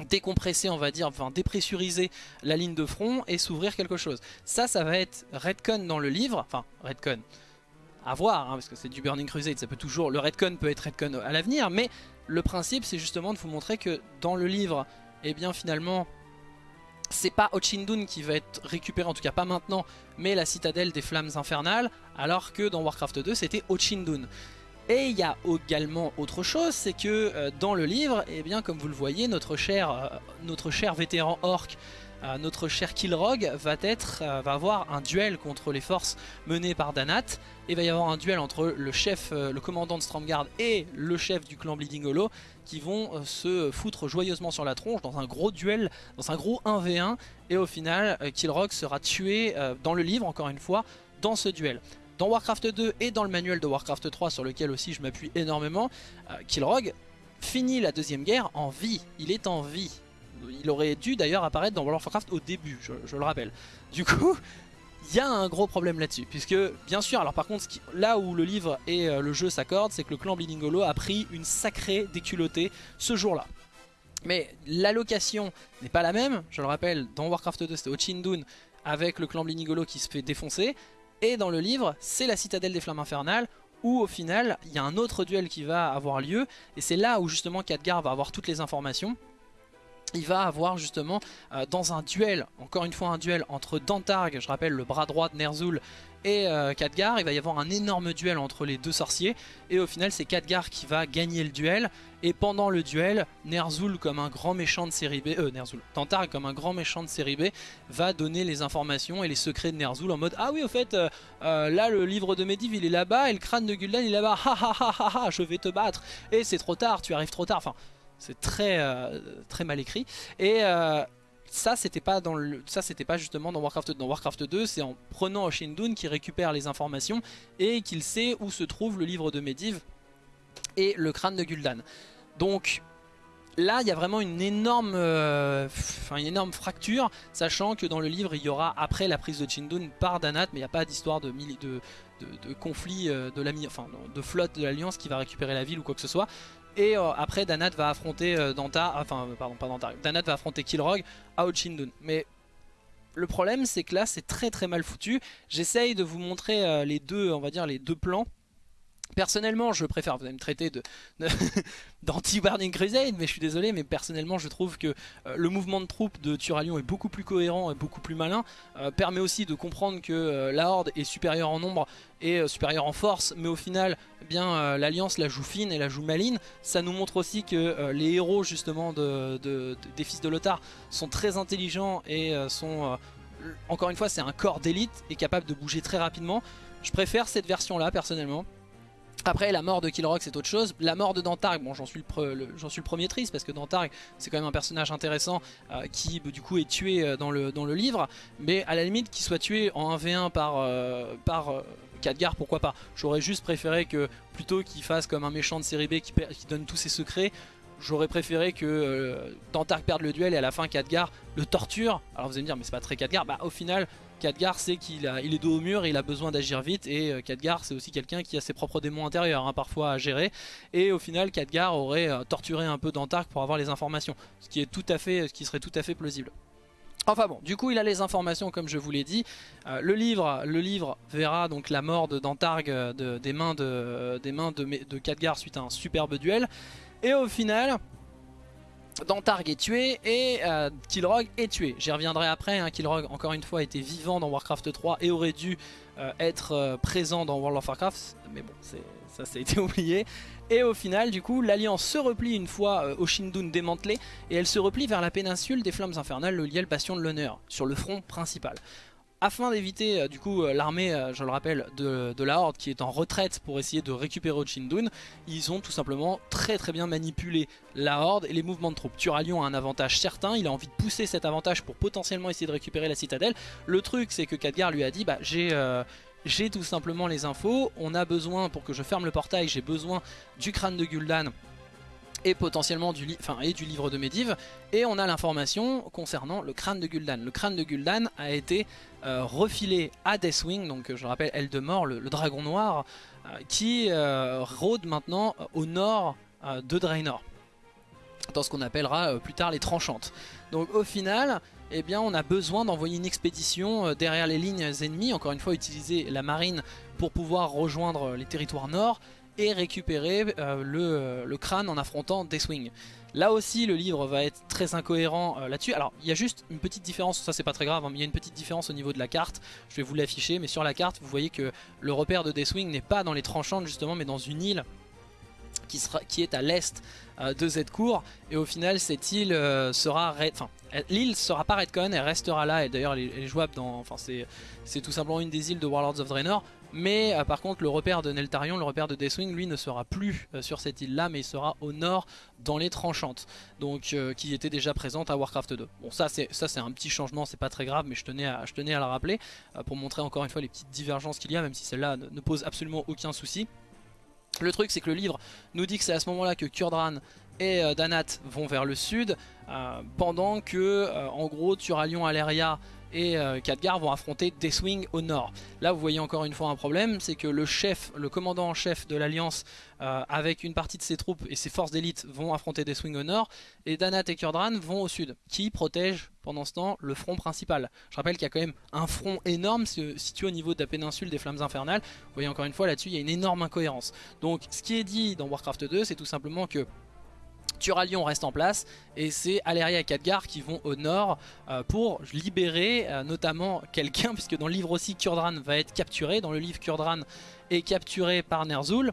décompresser on va dire, enfin dépressuriser la ligne de front et s'ouvrir quelque chose. Ça, ça va être redcon dans le livre, enfin redcon, à voir, hein, parce que c'est du Burning Crusade, ça peut toujours, le redcon peut être redcon à l'avenir, mais le principe c'est justement de vous montrer que dans le livre, eh bien finalement c'est pas Ochindun qui va être récupéré, en tout cas pas maintenant, mais la citadelle des flammes infernales, alors que dans Warcraft 2 c'était Ochindun. Et il y a également autre chose, c'est que euh, dans le livre, eh bien, comme vous le voyez, notre cher, euh, notre cher vétéran orc notre cher Kilrog va, être, euh, va avoir un duel contre les forces menées par Danat. Et il va y avoir un duel entre le chef, euh, le commandant de Stromgarde et le chef du clan Bleeding Hollow qui vont euh, se foutre joyeusement sur la tronche dans un gros duel, dans un gros 1v1. Et au final, Kilrog sera tué dans le livre, encore une fois, dans ce duel. Dans Warcraft 2 et dans le manuel de Warcraft 3 sur lequel aussi je m'appuie énormément, Kilrog finit la deuxième guerre en vie. Il est en vie il aurait dû d'ailleurs apparaître dans World of Warcraft au début, je, le rappelle. Du coup, il y a un gros problème là-dessus. Puisque, bien sûr, alors par contre, là où le livre et euh, le jeu s'accordent, c'est que le clan Bleeding Hollow a pris une sacrée déculottée ce jour-là. Mais l'allocation n'est pas la même, je le rappelle, dans Warcraft 2 c'était Ochindun avec le clan Bleeding Hollow qui se fait défoncer. Et dans le livre, c'est la citadelle des flammes infernales où au final, il y a un autre duel qui va avoir lieu. Et c'est là où justement Khadgar va avoir toutes les informations il va avoir justement euh, dans un duel, encore une fois un duel entre Dantarg, je rappelle le bras droit de Ner'zhul, et euh, Khadgar, il va y avoir un énorme duel entre les deux sorciers, et au final c'est Khadgar qui va gagner le duel, et pendant le duel, Ner'zhul comme un grand méchant de série B, euh Ner'zhul, Dantarg comme un grand méchant de série B, va donner les informations et les secrets de Ner'zhul en mode « Ah oui au fait, euh, là le livre de Medivh il est là-bas, et le crâne de Gul'dan il est là-bas, ha ha ha ha ha, je vais te battre, et c'est trop tard, tu arrives trop tard », enfin c'est très, euh, très mal écrit. Et euh, ça c'était pas dans le pas justement dans Warcraft 2 dans Warcraft 2 c'est en prenant Oshindun qui récupère les informations et qu'il sait où se trouve le livre de Medivh et le crâne de Gul'dan. Donc là il y a vraiment une énorme euh, énorme fracture sachant que dans le livre il y aura après la prise de Chindun par Danat mais il n'y a pas d'histoire de, conflit enfin de flotte de l'alliance qui va récupérer la ville ou quoi que ce soit et euh, après Danat va affronter euh, Danta, enfin pardon pas Danat va affronter Kilrog à Ochindun. Mais le problème c'est que là c'est très très mal foutu. J'essaye de vous montrer euh, les deux, on va dire les deux plans. Personnellement, je préfère, vous allez me traiter d'anti-Burning Crusade, mais je suis désolé, mais personnellement, je trouve que euh, le mouvement de troupes de Turalion est beaucoup plus cohérent et beaucoup plus malin. Euh, permet aussi de comprendre que euh, la Horde est supérieure en nombre et supérieure en force, mais au final, eh bien l'Alliance la joue fine et la joue maline. Ça nous montre aussi que les héros, justement, des fils de Lothar sont très intelligents et sont... encore une fois, c'est un corps d'élite et capable de bouger très rapidement. Je préfère cette version-là, personnellement. Après la mort de Killrock c'est autre chose, la mort de Dantarg, bon j'en suis, le, suis le premier triste parce que Dantarg c'est quand même un personnage intéressant euh, qui du coup est tué euh, dans le, dans le livre, mais à la limite qu'il soit tué en 1v1 par, euh, par Khadgar pourquoi pas, j'aurais juste préféré que plutôt qu'il fasse comme un méchant de série B qui donne tous ses secrets, j'aurais préféré que Dantarg perde le duel et à la fin Khadgar le torture, alors vous allez me dire mais c'est pas très Khadgar, bah au final Khadgar c'est qu'il il est dos au mur, il a besoin d'agir vite et euh, Khadgar c'est aussi quelqu'un qui a ses propres démons intérieurs hein, parfois à gérer et au final Khadgar aurait euh, torturé un peu Dantark pour avoir les informations ce qui, est tout à fait, ce qui serait tout à fait plausible. Enfin bon, du coup il a les informations comme je vous l'ai dit. Euh, le, livre, le livre verra donc la mort de Dantarg des mains, de, des mains de, de Khadgar suite à un superbe duel. Et au final, Dantarg est tué et euh, Kilrog est tué. J'y reviendrai après, hein. Encore une fois était vivant dans Warcraft 3 et aurait dû euh, être euh, présent dans World of Warcraft, mais bon ça ça été oublié. Et au final du coup l'alliance se replie une fois Oshindun démantelé et elle se replie vers la péninsule des flammes infernales, le liel bastion de l'honneur, sur le front principal afin d'éviter euh, du coup euh, l'armée, euh, je le rappelle, de, la Horde qui est en retraite pour essayer de récupérer Ochindun, ils ont tout simplement très très bien manipulé la Horde et les mouvements de troupes. Turalion a un avantage certain, il a envie de pousser cet avantage pour potentiellement essayer de récupérer la citadelle. Le truc c'est que Khadgar lui a dit bah j'ai... j'ai tout simplement les infos, on a besoin, pour que je ferme le portail, j'ai besoin du crâne de Gul'dan et potentiellement du, enfin, et du livre de Medivh. Et on a l'information concernant le crâne de Gul'dan. Le crâne de Gul'dan a été euh, refilé à Deathwing, donc je rappelle Eldemort, le, dragon noir, euh, qui euh, rôde maintenant au nord de Draenor. Dans ce qu'on appellera plus tard les tranchantes. Donc au final, eh bien, on a besoin d'envoyer une expédition derrière les lignes ennemies, encore une fois utiliser la marine pour pouvoir rejoindre les territoires nord et récupérer le, crâne en affrontant Deathwing. Là aussi le livre va être très incohérent euh, là-dessus. Alors il y a juste une petite différence, ça c'est pas très grave, hein, mais il y a une petite différence au niveau de la carte. Je vais vous l'afficher, mais sur la carte vous voyez que le repère de Deathwing n'est pas dans les tranchantes justement, mais dans une île qui, est à l'est euh, de Z-Cour. Et au final cette île euh, sera... Enfin, l'île sera pas Redcon, elle restera là, et d'ailleurs elle, est jouable dans... Enfin c'est tout simplement une des îles de Warlords of Draenor. Mais euh, par contre le repère de Neltarion, le repère de Deathwing, lui ne sera plus euh, sur cette île là mais il sera au nord dans les tranchantes. Donc euh, qui était déjà présente à Warcraft 2. Bon ça c'est un petit changement, c'est pas très grave mais je tenais à, je rappeler pour montrer encore une fois les petites divergences qu'il y a même si celle-là ne, pose absolument aucun souci. Le truc c'est que le livre nous dit que c'est à ce moment là que Kurdran et Danat vont vers le sud pendant que en gros Turalion, Aleria et euh, Khadgar vont affronter Deathwing au nord. Là vous voyez encore une fois un problème, c'est que le chef, le commandant en chef de l'Alliance euh, avec une partie de ses troupes et ses forces d'élite vont affronter Deathwing au nord et Danat et Kurdran vont au sud, qui protègent pendant ce temps le front principal. Je rappelle qu'il y a quand même un front énorme situé au niveau de la péninsule des flammes infernales. Vous voyez encore une fois là-dessus il y a une énorme incohérence. Donc ce qui est dit dans Warcraft 2 c'est tout simplement que Turalion reste en place et c'est Aleria et Khadgar qui vont au nord euh, pour libérer euh, notamment quelqu'un puisque dans le livre aussi Kurdran va être capturé, dans le livre Kurdran est capturé par Ner'zhul,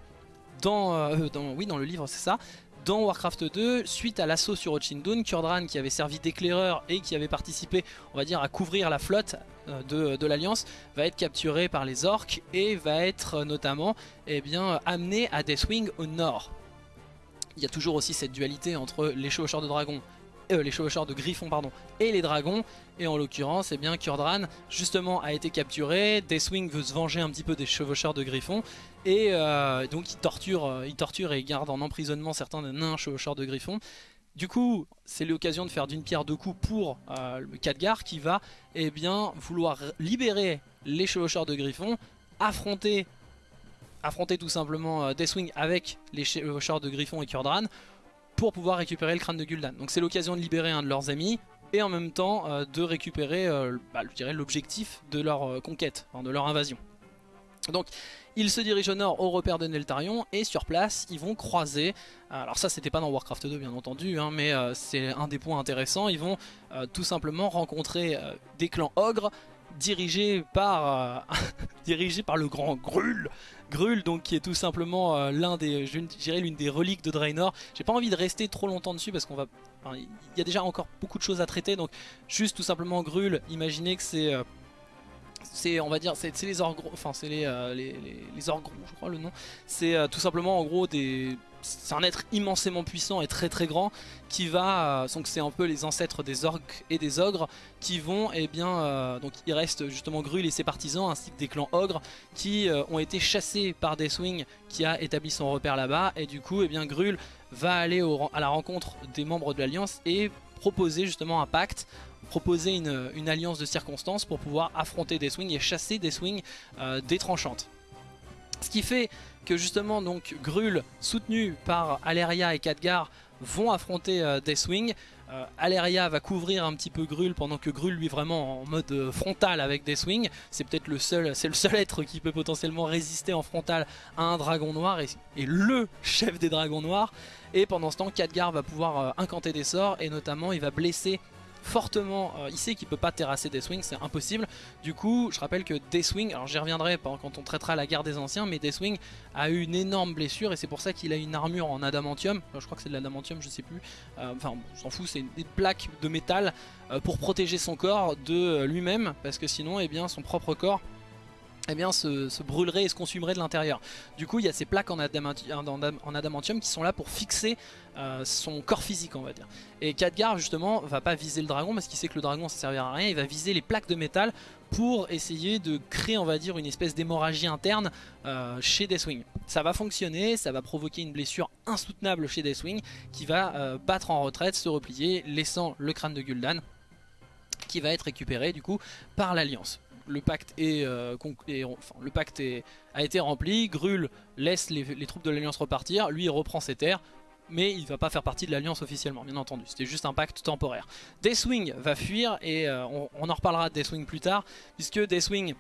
dans, euh, dans, oui dans le livre c'est ça, dans Warcraft 2, suite à l'assaut sur Ochindun, Kurdran qui avait servi d'éclaireur et qui avait participé on va dire à couvrir la flotte de, de l'Alliance va être capturé par les orques et va être notamment eh bien, amené à Deathwing au nord il y a toujours aussi cette dualité entre les chevaucheurs de dragons euh, de griffons pardon et les dragons. Et en l'occurrence eh bien Kurdran justement a été capturé. Deathwing veut se venger un petit peu des chevaucheurs de griffons. Et euh, donc il torture, euh, il torture et garde en emprisonnement certains nains chevaucheurs de griffons. Du coup, c'est l'occasion de faire d'une pierre deux coups pour euh, Khadgar qui va eh bien, vouloir libérer les chevaucheurs de griffons, affronter affronter tout simplement euh, Deathwing avec les chars de Griffon et Kurdran pour pouvoir récupérer le crâne de Gul'dan. Donc c'est l'occasion de libérer un de leurs amis et en même temps euh, de récupérer euh, bah, l'objectif de leur conquête, de leur invasion. Donc Ils se dirigent au nord au repère de Neltarion et sur place ils vont croiser, alors ça c'était pas dans Warcraft 2 bien entendu, hein, mais euh, c'est un des points intéressants, ils vont euh, tout simplement rencontrer euh, des clans ogres dirigés par, dirigés par le grand Grul, Grul donc qui est tout simplement l'un des, l'une des reliques de Draenor. J'ai pas envie de rester trop longtemps dessus parce qu'on va, il y a déjà encore beaucoup de choses à traiter donc juste tout simplement Grul, imaginez que c'est c'est on va dire c'est les orgues enfin c'est les, euh, les, les, je crois le nom. C'est euh, tout simplement en gros c'est un être immensément puissant et très très grand qui va, euh, donc c'est un peu les ancêtres des orques et des ogres qui vont, et eh bien, donc il reste justement Grul et ses partisans ainsi que des clans ogres qui ont été chassés par Deathwing qui a établi son repère là-bas et du coup et eh bien Grul va aller à la rencontre des membres de l'Alliance et proposer justement un pacte proposer une, alliance de circonstances pour pouvoir affronter Deathwing et chasser euh, des tranchantes. Ce qui fait que justement donc Grul soutenu par Aleria et Khadgar vont affronter euh, Deathwing. Euh, Aleria va couvrir un petit peu Grul pendant que Grul lui vraiment en mode euh, frontal avec Deathwing. C'est peut-être le seul, c'est le seul être qui peut potentiellement résister en frontal à un dragon noir et, et le chef des dragons noirs. Et pendant ce temps, Khadgar va pouvoir incanter des sorts et notamment il va blesser fortement, euh, il sait qu'il peut pas terrasser Deathwing, c'est impossible. Du coup, je rappelle que Deathwing, alors j'y reviendrai quand on traitera la guerre des anciens, mais Deathwing a eu une énorme blessure et c'est pour ça qu'il a une armure en adamantium. je crois que c'est de l'adamantium, je sais plus. Euh, enfin, on s'en fout, c'est des plaques de métal euh, pour protéger son corps de lui-même, parce que sinon, eh bien, son propre corps eh bien, se, brûlerait et se consumerait de l'intérieur. Du coup, il y a ces plaques en, adamantium qui sont là pour fixer euh, son corps physique, on va dire. Et Khadgar, justement, va pas viser le dragon parce qu'il sait que le dragon ça servira à rien. Il va viser les plaques de métal pour essayer de créer, on va dire, une espèce d'hémorragie interne euh, chez Deathwing. Ça va fonctionner, ça va provoquer une blessure insoutenable chez Deathwing qui va euh, battre en retraite, se replier, laissant le crâne de Gul'dan qui va être récupéré du coup par l'Alliance le pacte, euh, a été rempli, Grul laisse les, troupes de l'Alliance repartir, lui il reprend ses terres, mais il va pas faire partie de l'Alliance officiellement, bien entendu. C'était juste un pacte temporaire. Deathwing va fuir, et euh, on, on, en reparlera de Deathwing plus tard, puisque Deathwing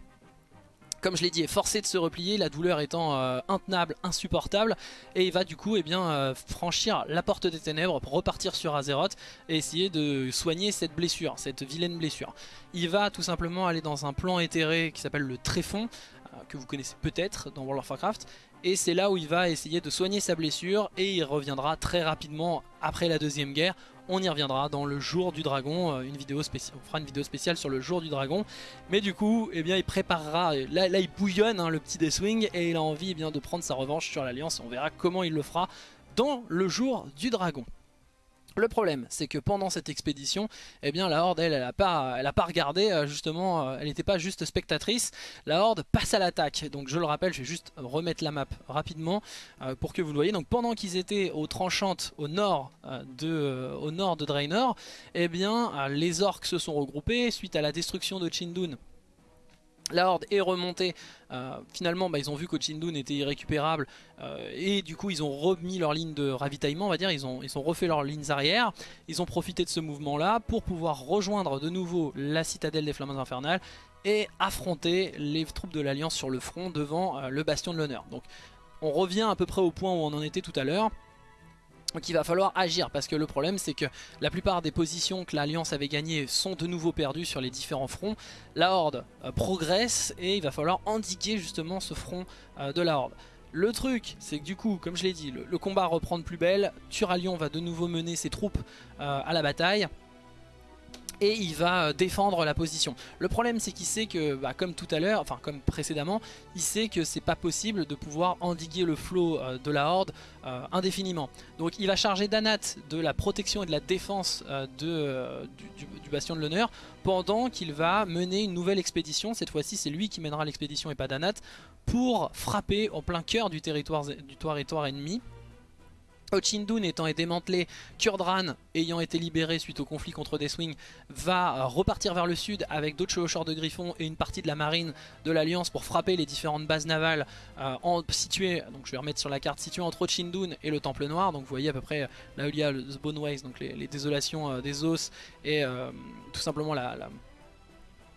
comme je l'ai dit, est forcé de se replier, la douleur étant euh, intenable, insupportable, et il va du coup eh bien, euh, franchir la porte des ténèbres pour repartir sur Azeroth et essayer de soigner cette blessure, cette vilaine blessure. Il va tout simplement aller dans un plan éthéré qui s'appelle le Tréfond, euh, que vous connaissez peut-être dans World of Warcraft, et c'est là où il va essayer de soigner sa blessure et il reviendra très rapidement après la deuxième guerre on y reviendra dans le jour du dragon, euh, une vidéo spéciale, on fera une vidéo spéciale sur le jour du dragon. Mais du coup, eh bien, il préparera, là, là il bouillonne hein, le petit Deathwing et il a envie eh bien, de prendre sa revanche sur l'Alliance. On verra comment il le fera dans le jour du dragon. Le problème, c'est que pendant cette expédition, eh bien la Horde, elle, elle a pas, a pas regardé, euh, justement, euh, elle n'était pas juste spectatrice. La Horde passe à l'attaque. Donc je le rappelle, je vais juste remettre la map rapidement euh, pour que vous le voyez. Donc pendant qu'ils étaient aux tranchantes au nord de, au nord de Draenor, eh bien les orques se sont regroupés suite à la destruction de Chindun la horde est remontée, euh, finalement bah, ils ont vu qu'Ochindun était irrécupérable euh, et du coup ils ont remis leur ligne de ravitaillement, on va dire, ils ont, refait leurs lignes arrière, ils ont profité de ce mouvement là pour pouvoir rejoindre de nouveau la citadelle des Flammes Infernales et affronter les troupes de l'Alliance sur le front devant euh, le Bastion de l'Honneur. Donc on revient à peu près au point où on en était tout à l'heure, donc il va falloir agir parce que le problème c'est que la plupart des positions que l'Alliance avait gagnées sont de nouveau perdues sur les différents fronts. La Horde euh, progresse et il va falloir endiguer justement ce front euh, de la Horde. Le truc, c'est que du coup, comme je l'ai dit, le, combat reprend de plus belle. Turalion va de nouveau mener ses troupes euh, à la bataille et il va euh, défendre la position. Le problème c'est qu'il sait que, bah, comme tout à l'heure, enfin comme précédemment, il sait que c'est pas possible de pouvoir endiguer le flot euh, de la horde euh, indéfiniment. Donc il va charger Danat de la protection et de la défense du, bastion de l'honneur pendant qu'il va mener une nouvelle expédition. Cette fois-ci c'est lui qui mènera l'expédition et pas Danat pour frapper en plein cœur du territoire ennemi. Ochindun étant démantelé, Kurdran ayant été libéré suite au conflit contre Deathwing va repartir vers le sud avec d'autres chevaucheurs de griffons et une partie de la marine de l'Alliance pour frapper les différentes bases navales euh, situées, donc je vais remettre sur la carte, situées entre Ochindun et le Temple Noir, donc vous voyez à peu près là où il y a le Boneways, donc les, désolations euh, des os et euh, tout simplement la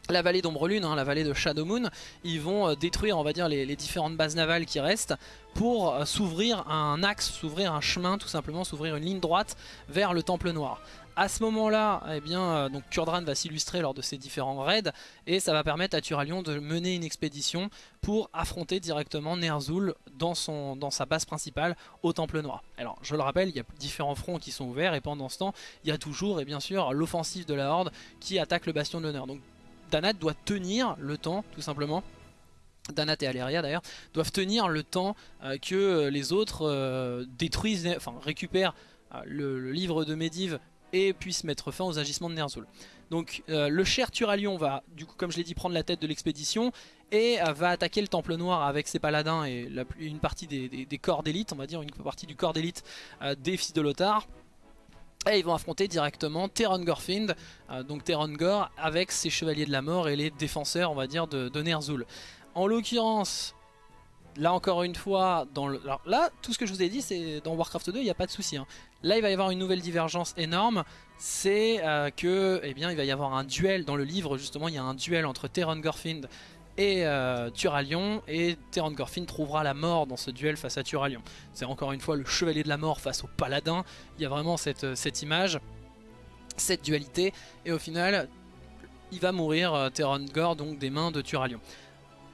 vallée d'Ombre-Lune, hein, la vallée de Shadow Moon, ils vont euh, détruire on va les, différentes bases navales qui restent pour euh, s'ouvrir un axe, s'ouvrir un chemin tout simplement, s'ouvrir une ligne droite vers le Temple Noir. À ce moment-là, eh bien, euh, Kurdran va s'illustrer lors de ces différents raids et ça va permettre à Turalion de mener une expédition pour affronter directement Ner'zhul dans, dans sa base principale au Temple Noir. Alors je le rappelle, il y a différents fronts qui sont ouverts et pendant ce temps, il y a toujours et bien sûr l'offensive de la Horde qui attaque le Bastion de l'Honneur. Danat doit tenir le temps, tout simplement. Danat et Aleria d'ailleurs, doivent tenir le temps euh, que les autres euh, détruisent, enfin récupèrent euh, le, livre de Medivh et puissent mettre fin aux agissements de Ner'zhul. Donc le cher Turalion va, du coup comme je l'ai dit, prendre la tête de l'expédition et va attaquer le Temple Noir avec ses paladins et une partie des, des corps d'élite, on va dire une partie du corps d'élite des fils de Lothar. Et ils vont affronter directement Theron Gorfind, euh, donc Theron Gore, avec ses chevaliers de la mort et les défenseurs, on va dire, de, Ner'zhul. En l'occurrence, là encore une fois, là, tout ce que je vous ai dit, c'est dans Warcraft 2, il n'y a pas de souci. Hein. Là, il va y avoir une nouvelle divergence énorme, c'est euh, que, eh bien, il va y avoir un duel dans le livre, justement, il y a un duel entre Theron Gorfind et euh, Turalion et Theron Gorfin trouvera la mort dans ce duel face à Turalion. C'est encore une fois le chevalier de la mort face au paladin, il y a vraiment cette, euh, image, cette dualité et au final il va mourir euh, Gore donc des mains de Turalion.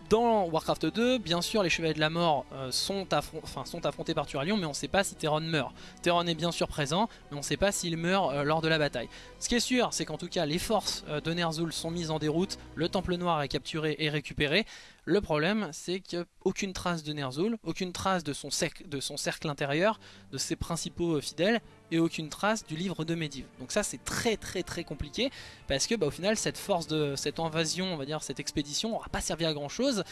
Dans Warcraft 2, bien sûr, les Chevaliers de la Mort euh, sont, affrontés par Turalion, mais on ne sait pas si Theron meurt. Theron est bien sûr présent, mais on ne sait pas s'il meurt euh, lors de la bataille. Ce qui est sûr, c'est qu'en tout cas, les forces euh, de Ner'zhul sont mises en déroute, le Temple Noir est capturé et récupéré. Le problème, c'est qu'aucune trace de Ner'zhul, aucune trace de son, cercle intérieur, de ses principaux euh, fidèles, et aucune trace du livre de Medivh. Donc ça, c'est très très très compliqué, parce que bah, au final, cette force de cette invasion, on va dire, cette expédition, n'aura pas servi à grand chose.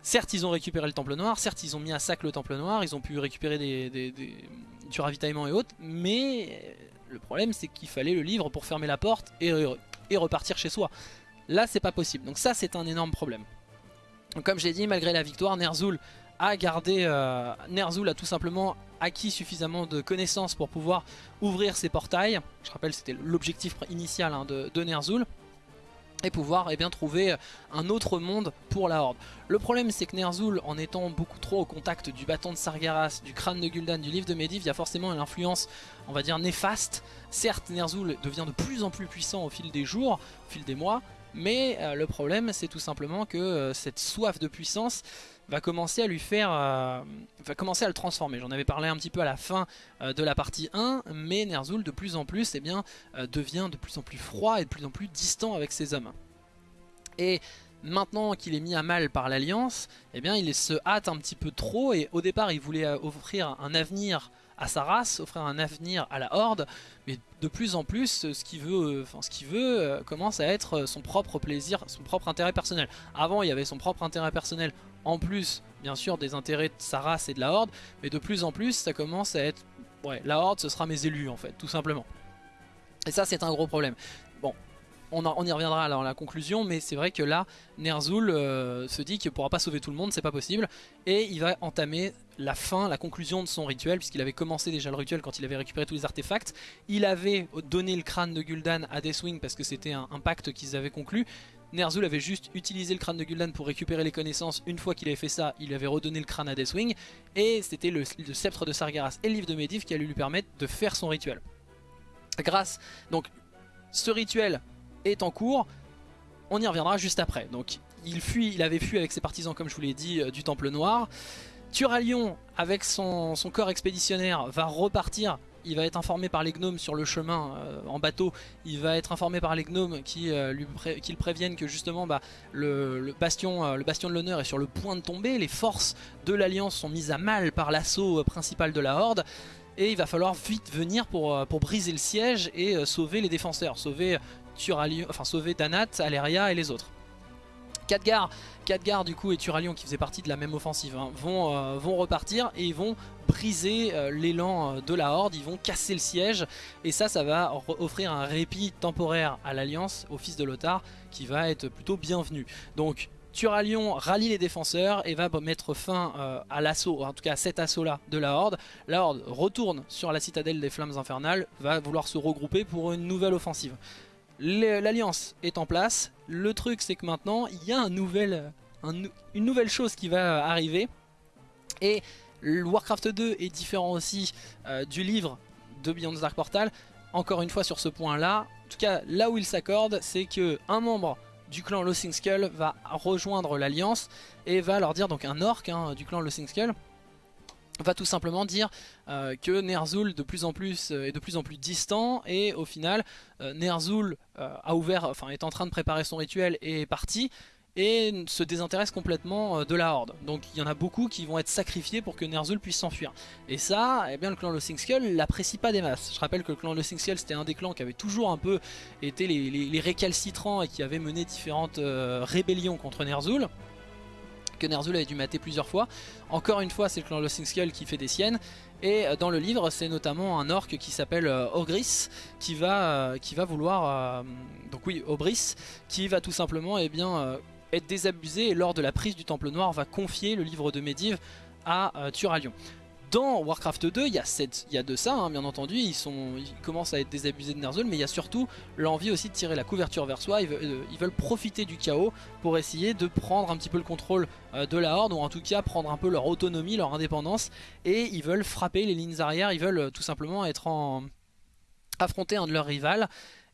Certes, ils ont récupéré le Temple Noir, certes, ils ont mis à sac le Temple Noir, ils ont pu récupérer des, du ravitaillement et autres, mais le problème, c'est qu'il fallait le livre pour fermer la porte et repartir chez soi. Là, c'est pas possible. Donc ça, c'est un énorme problème. Comme j'ai dit, malgré la victoire, Ner'zhul a gardé, euh, Ner'zhul a tout simplement acquis suffisamment de connaissances pour pouvoir ouvrir ses portails. Je rappelle c'était l'objectif initial hein, de, Ner'zhul. Et pouvoir eh bien, trouver un autre monde pour la Horde. Le problème c'est que Ner'zhul, en étant beaucoup trop au contact du bâton de Sargeras, du crâne de Gul'dan, du livre de Medivh, il y a forcément une influence, on va dire, néfaste. Certes, Ner'zhul devient de plus en plus puissant au fil des jours, au fil des mois, mais euh, le problème c'est tout simplement que euh, cette soif de puissance va commencer à lui faire, euh, le transformer. J'en avais parlé un petit peu à la fin de la partie 1, mais Ner'zhul de plus en plus eh devient de plus en plus froid et de plus en plus distant avec ses hommes. Et maintenant qu'il est mis à mal par l'Alliance, eh bien il se hâte un petit peu trop et au départ il voulait offrir un avenir à sa race, offrir un avenir à la Horde, mais de plus en plus, ce qu'il veut, enfin, ce qu'il veut euh, commence à être son propre plaisir, son propre intérêt personnel. Avant, il y avait son propre intérêt personnel, en plus, bien sûr, des intérêts de sa race et de la Horde, mais de plus en plus, ça commence à être... Ouais, la Horde, ce sera mes élus, en fait, tout simplement. Et ça, c'est un gros problème. On, y reviendra dans la conclusion, mais c'est vrai que là, Ner'zhul euh, se dit qu'il ne pourra pas sauver tout le monde, c'est pas possible, et il va entamer la fin, la conclusion de son rituel, puisqu'il avait commencé déjà le rituel quand il avait récupéré tous les artefacts. Il avait donné le crâne de Gul'dan à Deathwing parce que c'était un, pacte qu'ils avaient conclu. Ner'zhul avait juste utilisé le crâne de Gul'dan pour récupérer les connaissances. Une fois qu'il avait fait ça, il avait redonné le crâne à Deathwing. Et c'était le, sceptre de Sargeras et le livre de Medivh qui allait lui permettre de faire son rituel. Grâce, donc, ce rituel est en cours. On y reviendra juste après. Donc, il fuit, il avait fui avec ses partisans, comme je vous l'ai dit, euh, du Temple Noir. Turalion, avec son, corps expéditionnaire, va repartir. Il va être informé par les gnomes sur le chemin euh, en bateau. Il va être informé par les gnomes qui, euh, le préviennent que justement bah, le bastion de l'honneur est sur le point de tomber. Les forces de l'Alliance sont mises à mal par l'assaut principal de la Horde. Et il va falloir vite venir pour, pour briser le siège et sauver les défenseurs. Sauver, Turalion, enfin, sauver Danat, Aleria et les autres. Khadgar, du coup et Turalion qui faisaient partie de la même offensive hein, vont, euh, vont repartir et ils vont briser euh, l'élan euh, de la Horde, ils vont casser le siège et ça ça va offrir un répit temporaire à l'Alliance, au fils de Lothar qui va être plutôt bienvenu. Donc Turalion rallie les défenseurs et va mettre fin à l'assaut, en tout cas à cet assaut là de la Horde. La Horde retourne sur la citadelle des flammes infernales, va vouloir se regrouper pour une nouvelle offensive. l'alliance est en place. Le truc c'est que maintenant il y a une nouvelle chose qui va arriver. Et Warcraft 2 est différent aussi euh, du livre de Beyond the Dark Portal. Encore une fois sur ce point là, en tout cas là où il s'accorde c'est que un membre du clan Lossing Skull va rejoindre l'alliance et va leur dire, donc un orc hein, du clan Lossing Skull, va tout simplement dire euh, que Ner'zhul de plus en plus euh, est de plus en plus distant et au final euh, Ner'zhul a ouvert, enfin est en train de préparer son rituel et est parti et se désintéresse complètement de la horde. Donc il y en a beaucoup qui vont être sacrifiés pour que Ner'zhul puisse s'enfuir. Et ça, eh bien le clan Lossing Skull l'apprécie pas des masses. Je rappelle que le clan Lossing Skull c'était un des clans qui avait toujours un peu été les, récalcitrants et qui avait mené différentes rébellions contre Ner'zhul que Ner'zhul avait dû mater plusieurs fois. Encore une fois, c'est le clan Lossing Skull qui fait des siennes. Et euh, dans le livre, c'est notamment un orc qui s'appelle euh, Ogris qui va, euh, qui va vouloir... donc oui, Obris, qui va tout simplement eh bien, être désabusé lors de la prise du Temple Noir va confier le livre de Medivh à Turalion. Dans Warcraft 2, il y a, de ça, hein, bien entendu, ils, commencent à être désabusés de Ner'zhul, mais il y a surtout l'envie aussi de tirer la couverture vers soi, ils veulent, euh, profiter du chaos pour essayer de prendre un petit peu le contrôle euh, de la Horde, ou en tout cas prendre un peu leur autonomie, leur indépendance, et ils veulent frapper les lignes arrière, ils veulent euh, tout simplement être en... affronter un de leurs rivales,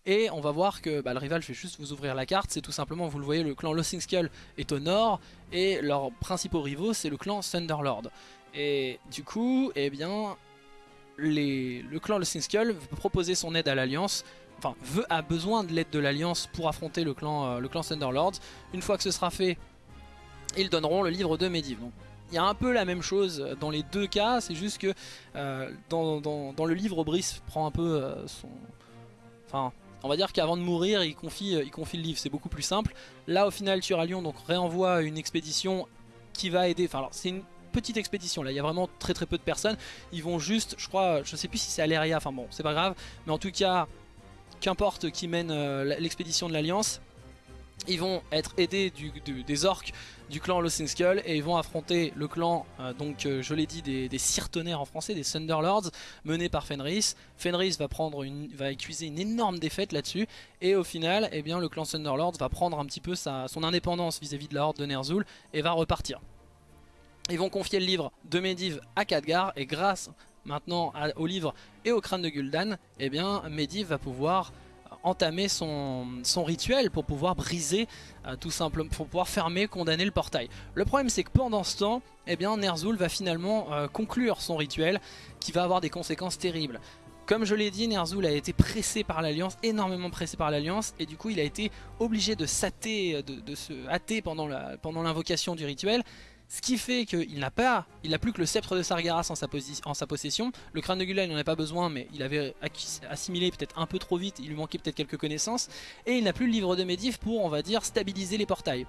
et on va voir que bah, le rival, je juste vous ouvrir la carte, c'est tout simplement, vous le voyez, le clan Lossing Skull est au nord, et leurs principaux rivaux, c'est le clan Thunderlord. Et du coup, eh bien, le clan Le Skull veut proposer son aide à l'Alliance, enfin, veut, a besoin de l'aide de l'Alliance pour affronter le clan, euh, Thunderlord. Une fois que ce sera fait, ils donneront le livre de Medivh. Il y a un peu la même chose dans les deux cas, c'est juste que euh, dans, le livre, Brice prend un peu euh, son... Enfin, on va dire qu'avant de mourir, il confie, il confie le livre, c'est beaucoup plus simple. Là, au final, Turalion donc réenvoie une expédition qui va aider... Enfin, c'est une petite expédition là, il y a vraiment très très peu de personnes. Ils vont juste, je crois, je sais plus si c'est Aléria, enfin bon, c'est pas grave, mais en tout cas, qu'importe qui mène euh, l'expédition de l'Alliance, ils vont être aidés des orques du clan Lost Skull et ils vont affronter le clan, euh, donc euh, je l'ai dit, des, des en français, des Thunderlords, menés par Fenris. Fenris va, prendre une, va une énorme défaite là-dessus et au final, eh bien, le clan Thunderlords va prendre un petit peu sa, son indépendance vis-à-vis -vis de la horde de Ner'zhul et va repartir. Ils vont confier le livre de Medivh à Khadgar et grâce maintenant au livre et au crâne de Gul'dan, eh bien Medivh va pouvoir entamer son, rituel pour pouvoir briser euh, tout simplement, pour pouvoir fermer, condamner le portail. Le problème c'est que pendant ce temps, eh bien Ner'zhul va finalement euh, conclure son rituel qui va avoir des conséquences terribles. Comme je l'ai dit, Ner'zhul a été pressé par l'Alliance, énormément pressé par l'Alliance, et du coup il a été obligé de, de, de se hâter pendant l'invocation du rituel, ce qui fait qu'il n'a pas, il n'a plus que le sceptre de Sargeras en sa, possession. Le crâne de Gula, il n'en a pas besoin, mais il avait assimilé peut-être un peu trop vite, il lui manquait peut-être quelques connaissances. Et il n'a plus le livre de Medivh pour, on va dire, stabiliser les portails.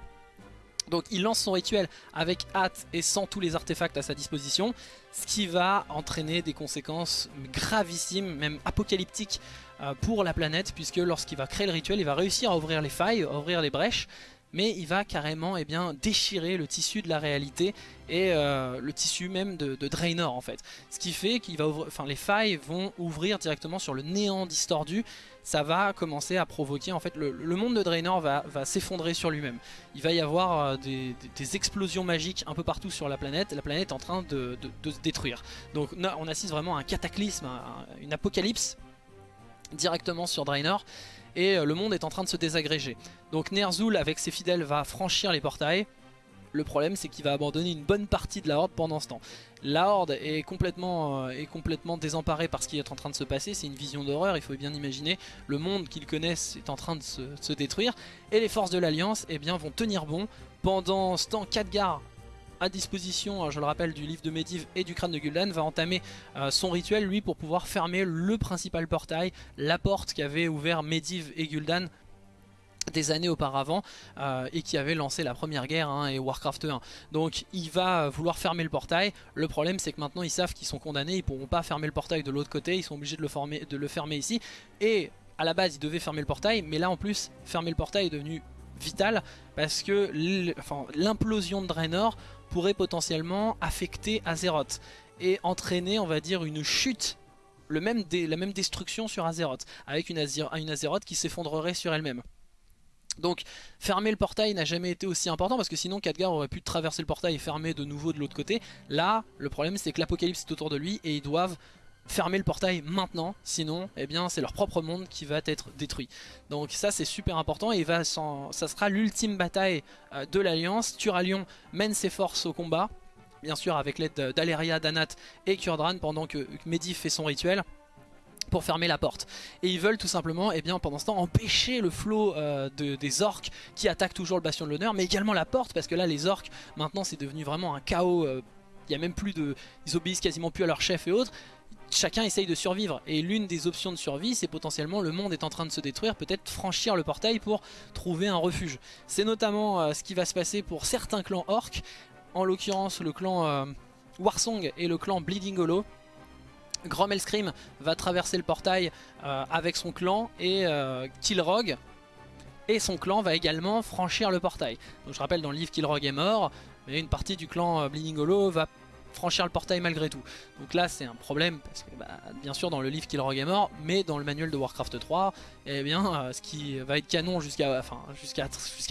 Donc il lance son rituel avec hâte et sans tous les artefacts à sa disposition, ce qui va entraîner des conséquences gravissimes, même apocalyptiques euh, pour la planète, puisque lorsqu'il va créer le rituel, il va réussir à ouvrir les failles, à ouvrir les brèches, mais il va carrément eh déchirer le tissu de la réalité et euh, le tissu même de, Draenor en fait. Ce qui fait qu'il va enfin les failles vont ouvrir directement sur le néant distordu. Ça va commencer à provoquer en fait le, monde de Draenor va, s'effondrer sur lui-même. Il va y avoir euh, des, explosions magiques un peu partout sur la planète. La planète est en train de, se détruire. Donc on assiste vraiment à un cataclysme, une apocalypse directement sur Draenor et euh, le monde est en train de se désagréger. Donc Ner'zhul avec ses fidèles va franchir les portails. Le problème c'est qu'il va abandonner une bonne partie de la Horde pendant ce temps. La Horde est complètement, euh, complètement désemparée par ce qui est en train de se passer, c'est une vision d'horreur, il faut bien imaginer. Le monde qu'ils connaissent est en train de se, détruire. Et les forces de l'Alliance eh vont tenir bon. Pendant ce temps, Khadgar à disposition, je le rappelle, du livre de Medivh et du crâne de Gul'dan, va entamer euh, son rituel, lui, pour pouvoir fermer le principal portail, la porte qu'avaient ouvert Medivh et Gul'dan des années auparavant euh, et qui avait lancé la première guerre hein, et Warcraft 1 donc il va vouloir fermer le portail. Le problème c'est que maintenant ils savent qu'ils sont condamnés ils pourront pas fermer le portail de l'autre côté ils sont obligés de le, de le fermer ici. Et à la base ils devaient fermer le portail mais là en plus fermer le portail est devenu vital parce que l'implosion de Draenor pourrait potentiellement affecter Azeroth et entraîner on va dire une chute le même la même destruction sur Azeroth, avec une, une Azeroth qui s'effondrerait sur elle-même. Donc fermer le portail n'a jamais été aussi important parce que sinon Khadgar aurait pu traverser le portail et fermer de nouveau de l'autre côté. Là, le problème c'est que l'apocalypse est autour de lui et ils doivent fermer le portail maintenant, sinon eh bien c'est leur propre monde qui va être détruit. Donc ça c'est super important et va ça sera l'ultime bataille euh, de l'Alliance. Turalion mène ses forces au combat, bien sûr avec l'aide d'Aleria, d'Anat et Kurdran pendant que Medivh fait son rituel pour fermer la porte. Et ils veulent tout simplement, eh bien, pendant ce temps, empêcher le flot euh, des orques qui attaquent toujours le bastion de l'honneur, mais également la porte, parce que là, les orques, maintenant, c'est devenu vraiment un chaos. Euh, il n'y a même plus de... Ils obéissent quasiment plus à leur chef et autres. Chacun essaye de survivre. Et l'une des options de survie, c'est potentiellement le monde est en train de se détruire, peut-être franchir le portail pour trouver un refuge. C'est notamment euh, ce qui va se passer pour certains clans orques, en l'occurrence le clan Warsong et le clan Bleeding Hollow Grom Scream va traverser le portail euh, avec son clan et euh, Killrog et son clan va également franchir le portail. Donc je rappelle dans le livre Killrog est mort, mais une partie du clan euh, Bleeding Hollow va franchir le portail malgré tout. Donc là c'est un problème parce que bah, bien sûr dans le livre Killrog est mort, mais dans le manuel de Warcraft 3, eh bien ce qui va être canon jusqu'à enfin,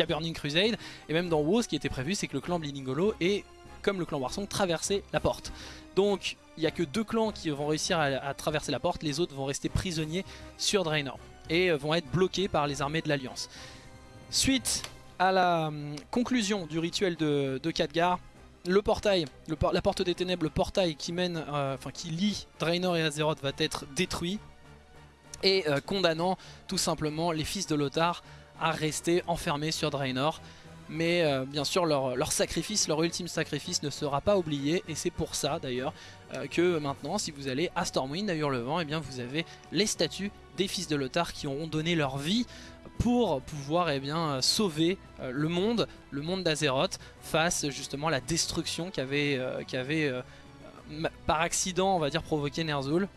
Burning Crusade, et même dans WoW ce qui était prévu c'est que le clan Bleeding Hollow ait comme le clan Warsong traverser la porte. Donc il n'y a que deux clans qui vont réussir à, traverser la porte, les autres vont rester prisonniers sur Draenor et euh, vont être bloqués par les armées de l'Alliance. Suite à la hum, conclusion du rituel de, de Khadgar, le portail, la porte des ténèbres, le portail qui mène, euh, enfin qui lie Draenor et Azeroth va être détruit et euh, condamnant tout simplement les fils de Lothar à rester enfermés sur Draenor. Mais euh, bien sûr leur, sacrifice, leur ultime sacrifice ne sera pas oublié et c'est pour ça d'ailleurs que maintenant si vous allez à Stormwind à Hurlevent et eh bien vous avez les statues des fils de Lothar qui auront donné leur vie pour pouvoir eh bien, sauver euh, le monde, le monde d'Azeroth face justement à la destruction qu'avait avait, par accident on va dire provoqué Ner'zhul.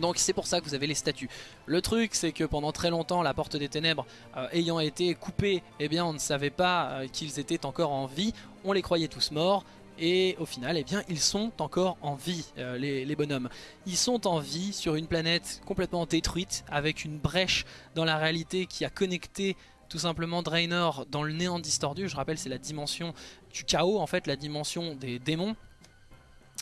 Donc c'est pour ça que vous avez les statues. Le truc c'est que pendant très longtemps la porte des ténèbres euh, ayant été coupée, eh bien on ne savait pas euh, qu'ils étaient encore en vie, on les croyait tous morts et au final eh bien ils sont encore en vie euh, les, bonhommes. Ils sont en vie sur une planète complètement détruite avec une brèche dans la réalité qui a connecté tout simplement Draenor dans le néant distordu, je rappelle c'est la dimension du chaos en fait, la dimension des démons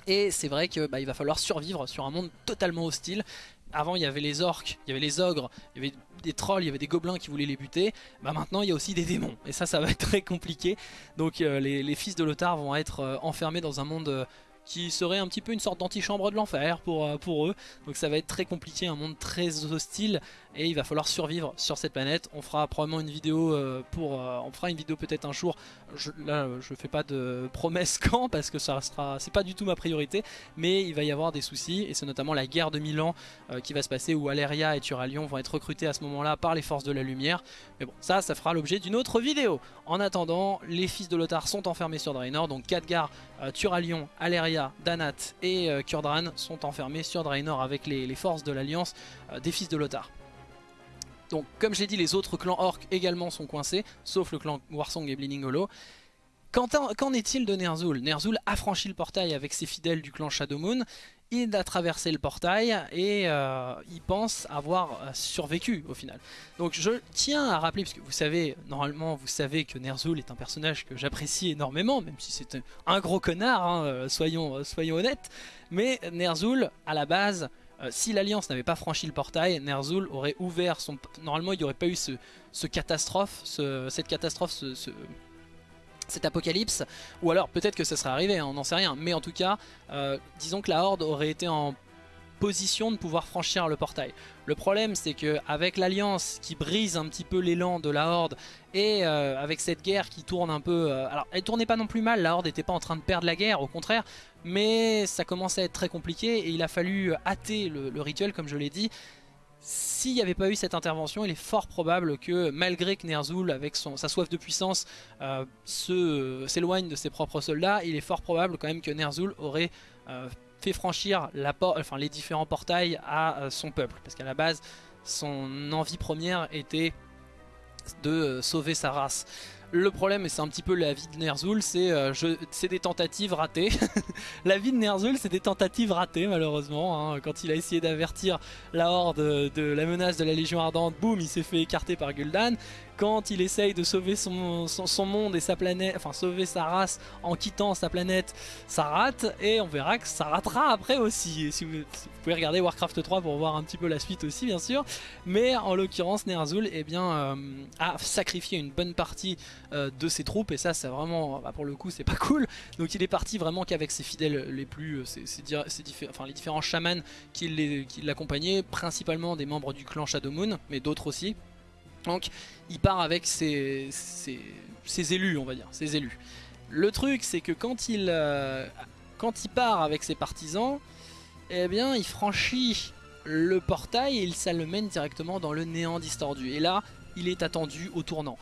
et c'est vrai qu'il bah, va falloir survivre sur un monde totalement hostile. Avant il y avait les orques, il y avait les ogres, il y avait des trolls, il y avait des gobelins qui voulaient les buter. Bah maintenant il y a aussi des démons et ça ça va être très compliqué. Donc euh, les, fils de Lothar vont être euh, enfermés dans un monde euh, qui serait un petit peu une sorte d'antichambre de l'enfer pour, pour eux. Donc ça va être très compliqué, un monde très hostile et il va falloir survivre sur cette planète. On fera probablement une vidéo euh, pour, euh, on fera une vidéo peut-être un jour. Je, là, je fais pas de promesse quand parce que ça sera, c'est pas du tout ma priorité, mais il va y avoir des soucis et c'est notamment la guerre de Milan euh, qui va se passer où Aleria et Turalion vont être recrutés à ce moment-là par les forces de la lumière. Mais bon, ça, ça fera l'objet d'une autre vidéo. En attendant, les fils de Lothar sont enfermés sur Draenor, donc Khadgar, Turalion, Aleria, Danat et Kurdran sont enfermés sur Draenor avec les forces de l'Alliance des fils de Lothar. Donc comme j'ai dit les autres clans orcs également sont coincés Sauf le clan Warsong et Bleeding Qu'en est-il de Ner'zhul? Ner'zhul a franchi le portail avec ses fidèles du clan Shadowmoon Il a traversé le portail et euh, il pense avoir euh, survécu au final. Donc je tiens à rappeler, parce que vous savez, normalement vous savez que Ner'zhul est un personnage que j'apprécie énormément Même si c'est un gros connard, hein, euh, soyons, honnêtes. Mais Ner'zhul à la base si l'Alliance n'avait pas franchi le portail, Ner'zhul aurait ouvert son... Normalement, il n'y aurait pas eu ce, catastrophe, cette catastrophe, cet apocalypse. Ou alors, peut-être que ça serait arrivé, hein, on n'en sait rien. Mais en tout cas, euh, disons que la Horde aurait été en position de pouvoir franchir le portail. Le problème c'est que avec l'alliance qui brise un petit peu l'élan de la Horde et euh, avec cette guerre qui tourne un peu... alors elle tournait pas non plus mal, la Horde n'était pas en train de perdre la guerre, au contraire, mais ça commençait à être très compliqué et il a fallu hâter le, rituel comme je l'ai dit. S'il n'y avait pas eu cette intervention, il est fort probable que malgré que Ner'zhul, avec sa soif de puissance, euh, s'éloigne de ses propres soldats, il est fort probable quand même que Ner'zhul aurait euh, fait franchir les différents portails à euh, son peuple. Parce qu'à la base, son envie première était de sauver sa race. Le problème, et c'est un petit peu la vie de Ner'zhul, c'est euh, des tentatives ratées. la vie de Ner'zhul, c'est des tentatives ratées malheureusement. Hein. Quand il a essayé d'avertir la Horde de la menace de la Légion Ardente, boum, il s'est fait écarter par Gul'dan quand il essaye de sauver son, monde et sa planète, enfin sauver sa race en quittant sa planète, ça rate et on verra que ça ratera après aussi. si vous, pouvez regarder Warcraft 3 pour voir un petit peu la suite aussi bien sûr, mais en l'occurrence Ner'zhul eh euh, a sacrifié une bonne partie euh, de ses troupes et ça c'est vraiment, bah, pour le coup c'est pas cool, donc il est parti vraiment qu'avec ses fidèles les plus, euh, enfin, les différents chamans qui l'accompagnaient, principalement des membres du clan Shadowmoon, mais d'autres aussi. Donc il part avec ses, élus, on va dire, ses élus. Le truc, c'est que quand il, euh, part avec ses partisans, eh bien, il franchit le portail et ça le mène directement dans le néant distordu. Et là, il est attendu au tournant.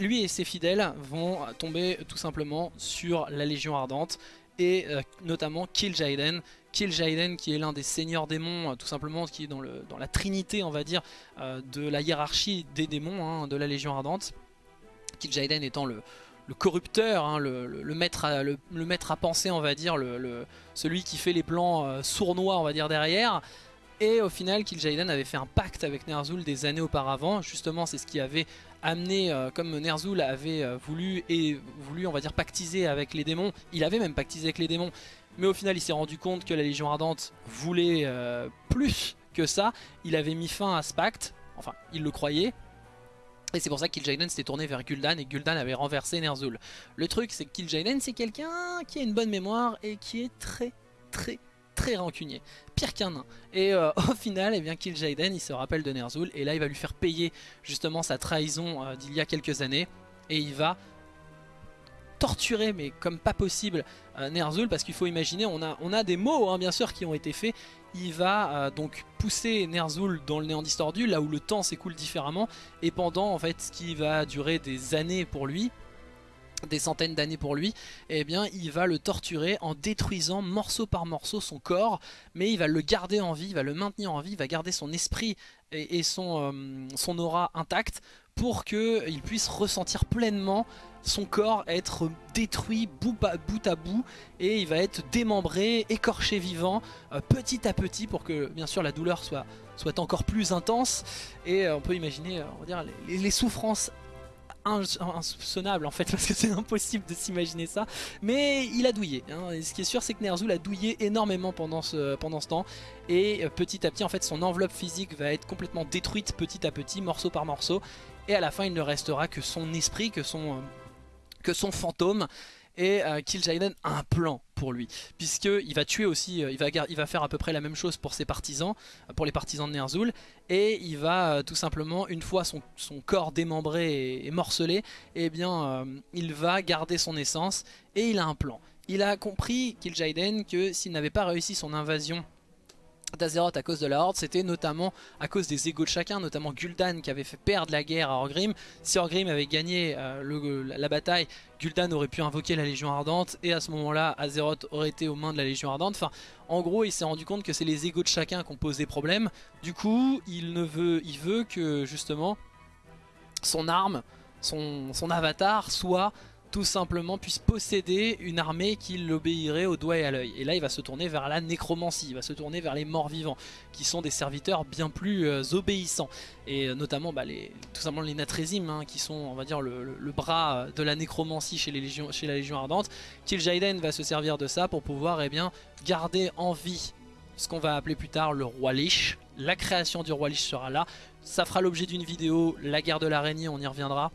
Lui et ses fidèles vont tomber tout simplement sur la Légion Ardente et euh, notamment Kill Jaden Jaden qui est l'un des seigneurs démons, euh, tout simplement, qui est dans, le, dans la trinité, on va dire, euh, de la hiérarchie des démons hein, de la Légion Ardente. Jaden étant le, corrupteur, hein, le, maître à, le, maître à penser, on va dire, celui qui fait les plans euh, sournois, on va dire, derrière. Et au final, Jaden avait fait un pacte avec Ner'zhul des années auparavant. Justement, c'est ce qui avait amené, comme Ner'zhul avait voulu et voulu, on va dire, pactiser avec les démons. Il avait même pactisé avec les démons, mais au final, il s'est rendu compte que la Légion Ardente voulait euh, plus que ça. Il avait mis fin à ce pacte. Enfin, il le croyait. Et c'est pour ça que Kil'jaeden s'était tourné vers Gul'dan et Gul'dan avait renversé Ner'zhul. Le truc, c'est que Kil'jaeden, c'est quelqu'un qui a une bonne mémoire et qui est très, très, très rancunier. Pire qu'un nain. Et euh, au final, eh bien, il se rappelle de Ner'zhul et là, il va lui faire payer justement sa trahison euh, d'il y a quelques années. Et il va torturer mais comme pas possible Ner'zhul parce qu'il faut imaginer on a, des mots hein, bien sûr qui ont été faits. Il va euh, donc pousser Ner'zhul dans le néant distordu là où le temps s'écoule différemment. Et pendant en fait ce qui va durer des années pour lui des centaines d'années pour lui, eh bien il va le torturer en détruisant morceau par morceau son corps, mais il va le garder en vie, il va le maintenir en vie, il va garder son esprit et, son, euh, son aura intact pour qu'il puisse ressentir pleinement son corps être détruit bout à bout, et il va être démembré, écorché vivant euh, petit à petit pour que bien sûr la douleur soit, soit encore plus intense. Et euh, on peut imaginer euh, on va dire, les, souffrances insoupçonnables en fait parce que c'est impossible de s'imaginer ça. Mais il a douillé hein. et ce qui est sûr c'est que Ner'zhul a douillé énormément pendant ce, pendant ce temps. Et petit à petit en fait son enveloppe physique va être complètement détruite petit à petit morceau par morceau. Et à la fin il ne restera que son esprit, que son, que son fantôme et euh, a un plan pour lui puisqu'il va tuer aussi, euh, il, va, il va faire à peu près la même chose pour ses partisans, pour les partisans de Ner'zhul et il va tout simplement, une fois son, corps démembré et, morcelé, et eh bien il va garder son essence et il a un plan. Il a compris, Kil'jaeden, que s'il n'avait pas réussi son invasion d'Azeroth à cause de la Horde, c'était notamment à cause des égaux de chacun, notamment Gul'dan qui avait fait perdre la guerre à Orgrim. Si Orgrim avait gagné euh, la, bataille, Gul'dan aurait pu invoquer la Légion Ardente et à ce moment-là, Azeroth aurait été aux mains de la Légion Ardente. Enfin, en gros, il s'est rendu compte que c'est les égaux de chacun qui ont posé problème. Du coup, il, ne veut, il veut que justement son arme, son, son avatar soit tout simplement puisse posséder une armée qui l'obéirait au doigt et à l'œil. Et là il va se tourner vers la nécromancie, il va se tourner vers les morts vivants, qui sont des serviteurs bien plus euh, obéissants. Et euh, notamment bah, tout simplement les Natrésim, hein, qui sont on va dire le, bras de la nécromancie chez, les légions, chez la Légion Ardente. Kil'jaeden va se servir de ça pour pouvoir eh bien, garder en vie ce qu'on va appeler plus tard le roi Lich. La création du roi Lich sera là. Ça fera l'objet d'une vidéo, la guerre de l'araignée, on y reviendra.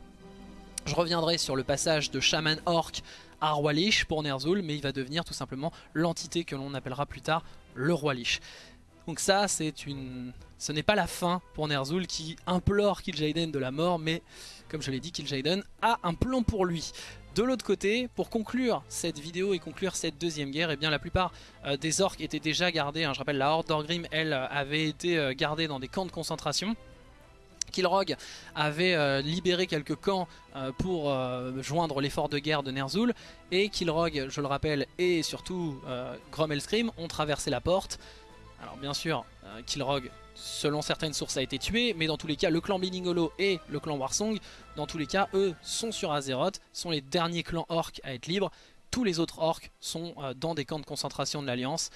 Je reviendrai sur le passage de Shaman Orc à Roi Lich pour Ner'zhul, mais il va devenir tout simplement l'entité que l'on appellera plus tard le Roi Lich. Donc ça, c'est une... ce n'est pas la fin pour Ner'zhul qui implore Kil'jaeden de la mort, mais comme je l'ai dit, Kil'jaeden a un plan pour lui. De l'autre côté, pour conclure cette vidéo et conclure cette deuxième guerre, eh bien la plupart euh, des orques étaient déjà gardés. Hein. je rappelle, la Horde d'Orgrim, elle, avait été euh, gardée dans des camps de concentration. Killrog avait euh, libéré quelques camps euh, pour euh, joindre l'effort de guerre de Ner'zhul et Killrog, je le rappelle, et surtout Grom Scream ont traversé la porte Alors bien sûr, Kilrog, selon certaines sources, a été tué, mais dans tous les cas, le clan Biningolo et le clan Warsong, dans tous les cas, eux sont sur Azeroth, sont les derniers clans orcs à être libres. Tous les autres orcs sont dans des camps de concentration de l'Alliance.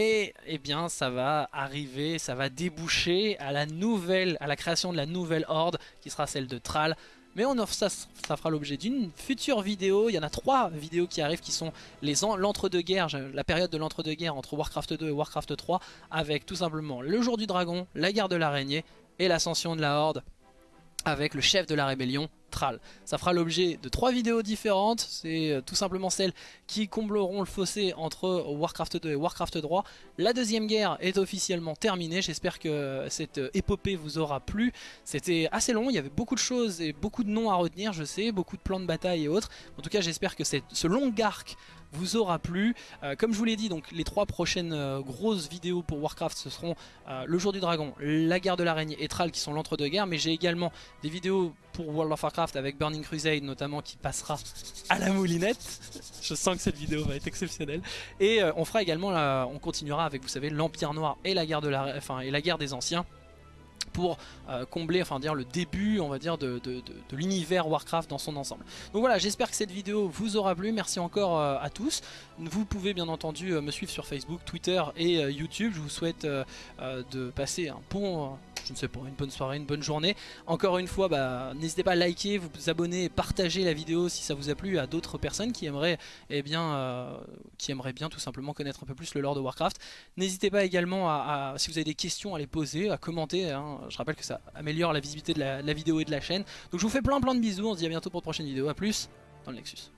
Et eh bien ça va arriver, ça va déboucher à la nouvelle, à la création de la nouvelle horde qui sera celle de Thrall. Mais on offre ça, ça fera l'objet d'une future vidéo. Il y en a trois vidéos qui arrivent qui sont l'entre-deux-guerres, la période de l'entre-deux-guerres entre Warcraft 2 et Warcraft 3 avec tout simplement le jour du dragon, la guerre de l'araignée et l'ascension de la horde avec le chef de la rébellion, Thrall. Ça fera l'objet de trois vidéos différentes, c'est euh, tout simplement celles qui combleront le fossé entre Warcraft 2 et Warcraft 3. La deuxième guerre est officiellement terminée, j'espère que cette épopée vous aura plu. C'était assez long, il y avait beaucoup de choses et beaucoup de noms à retenir, je sais, beaucoup de plans de bataille et autres. En tout cas j'espère que ce long arc vous aura plu. Euh, comme je vous l'ai dit, donc les trois prochaines euh, grosses vidéos pour Warcraft, ce seront euh, le jour du dragon, la guerre de l'araignée et Thrall qui sont l'entre-deux-guerres. Mais j'ai également des vidéos pour World of Warcraft avec Burning Crusade notamment qui passera à la moulinette. je sens que cette vidéo va être exceptionnelle. Et on fera également, on continuera avec, vous savez, l'Empire Noir et la guerre, de la, et la guerre des Anciens pour euh, combler, enfin dire le début, on va dire, de, l'univers Warcraft dans son ensemble. Donc voilà, j'espère que cette vidéo vous aura plu. Merci encore euh, à tous. Vous pouvez bien entendu euh, me suivre sur Facebook, Twitter et YouTube. Je vous souhaite de passer un bon je ne sais pas, une bonne soirée, une bonne journée. Encore une fois, bah, n'hésitez pas à liker, vous abonner, partager la vidéo si ça vous a plu à d'autres personnes qui aimeraient, eh bien, qui aimeraient tout simplement connaître un peu plus le lore de Warcraft. N'hésitez pas également à, si vous avez des questions à les poser, à commenter. Hein. Je rappelle que ça améliore la visibilité de la, vidéo et de la chaîne. Donc je vous fais plein plein de bisous, on se dit à bientôt pour de prochaine vidéo, à plus dans le Nexus.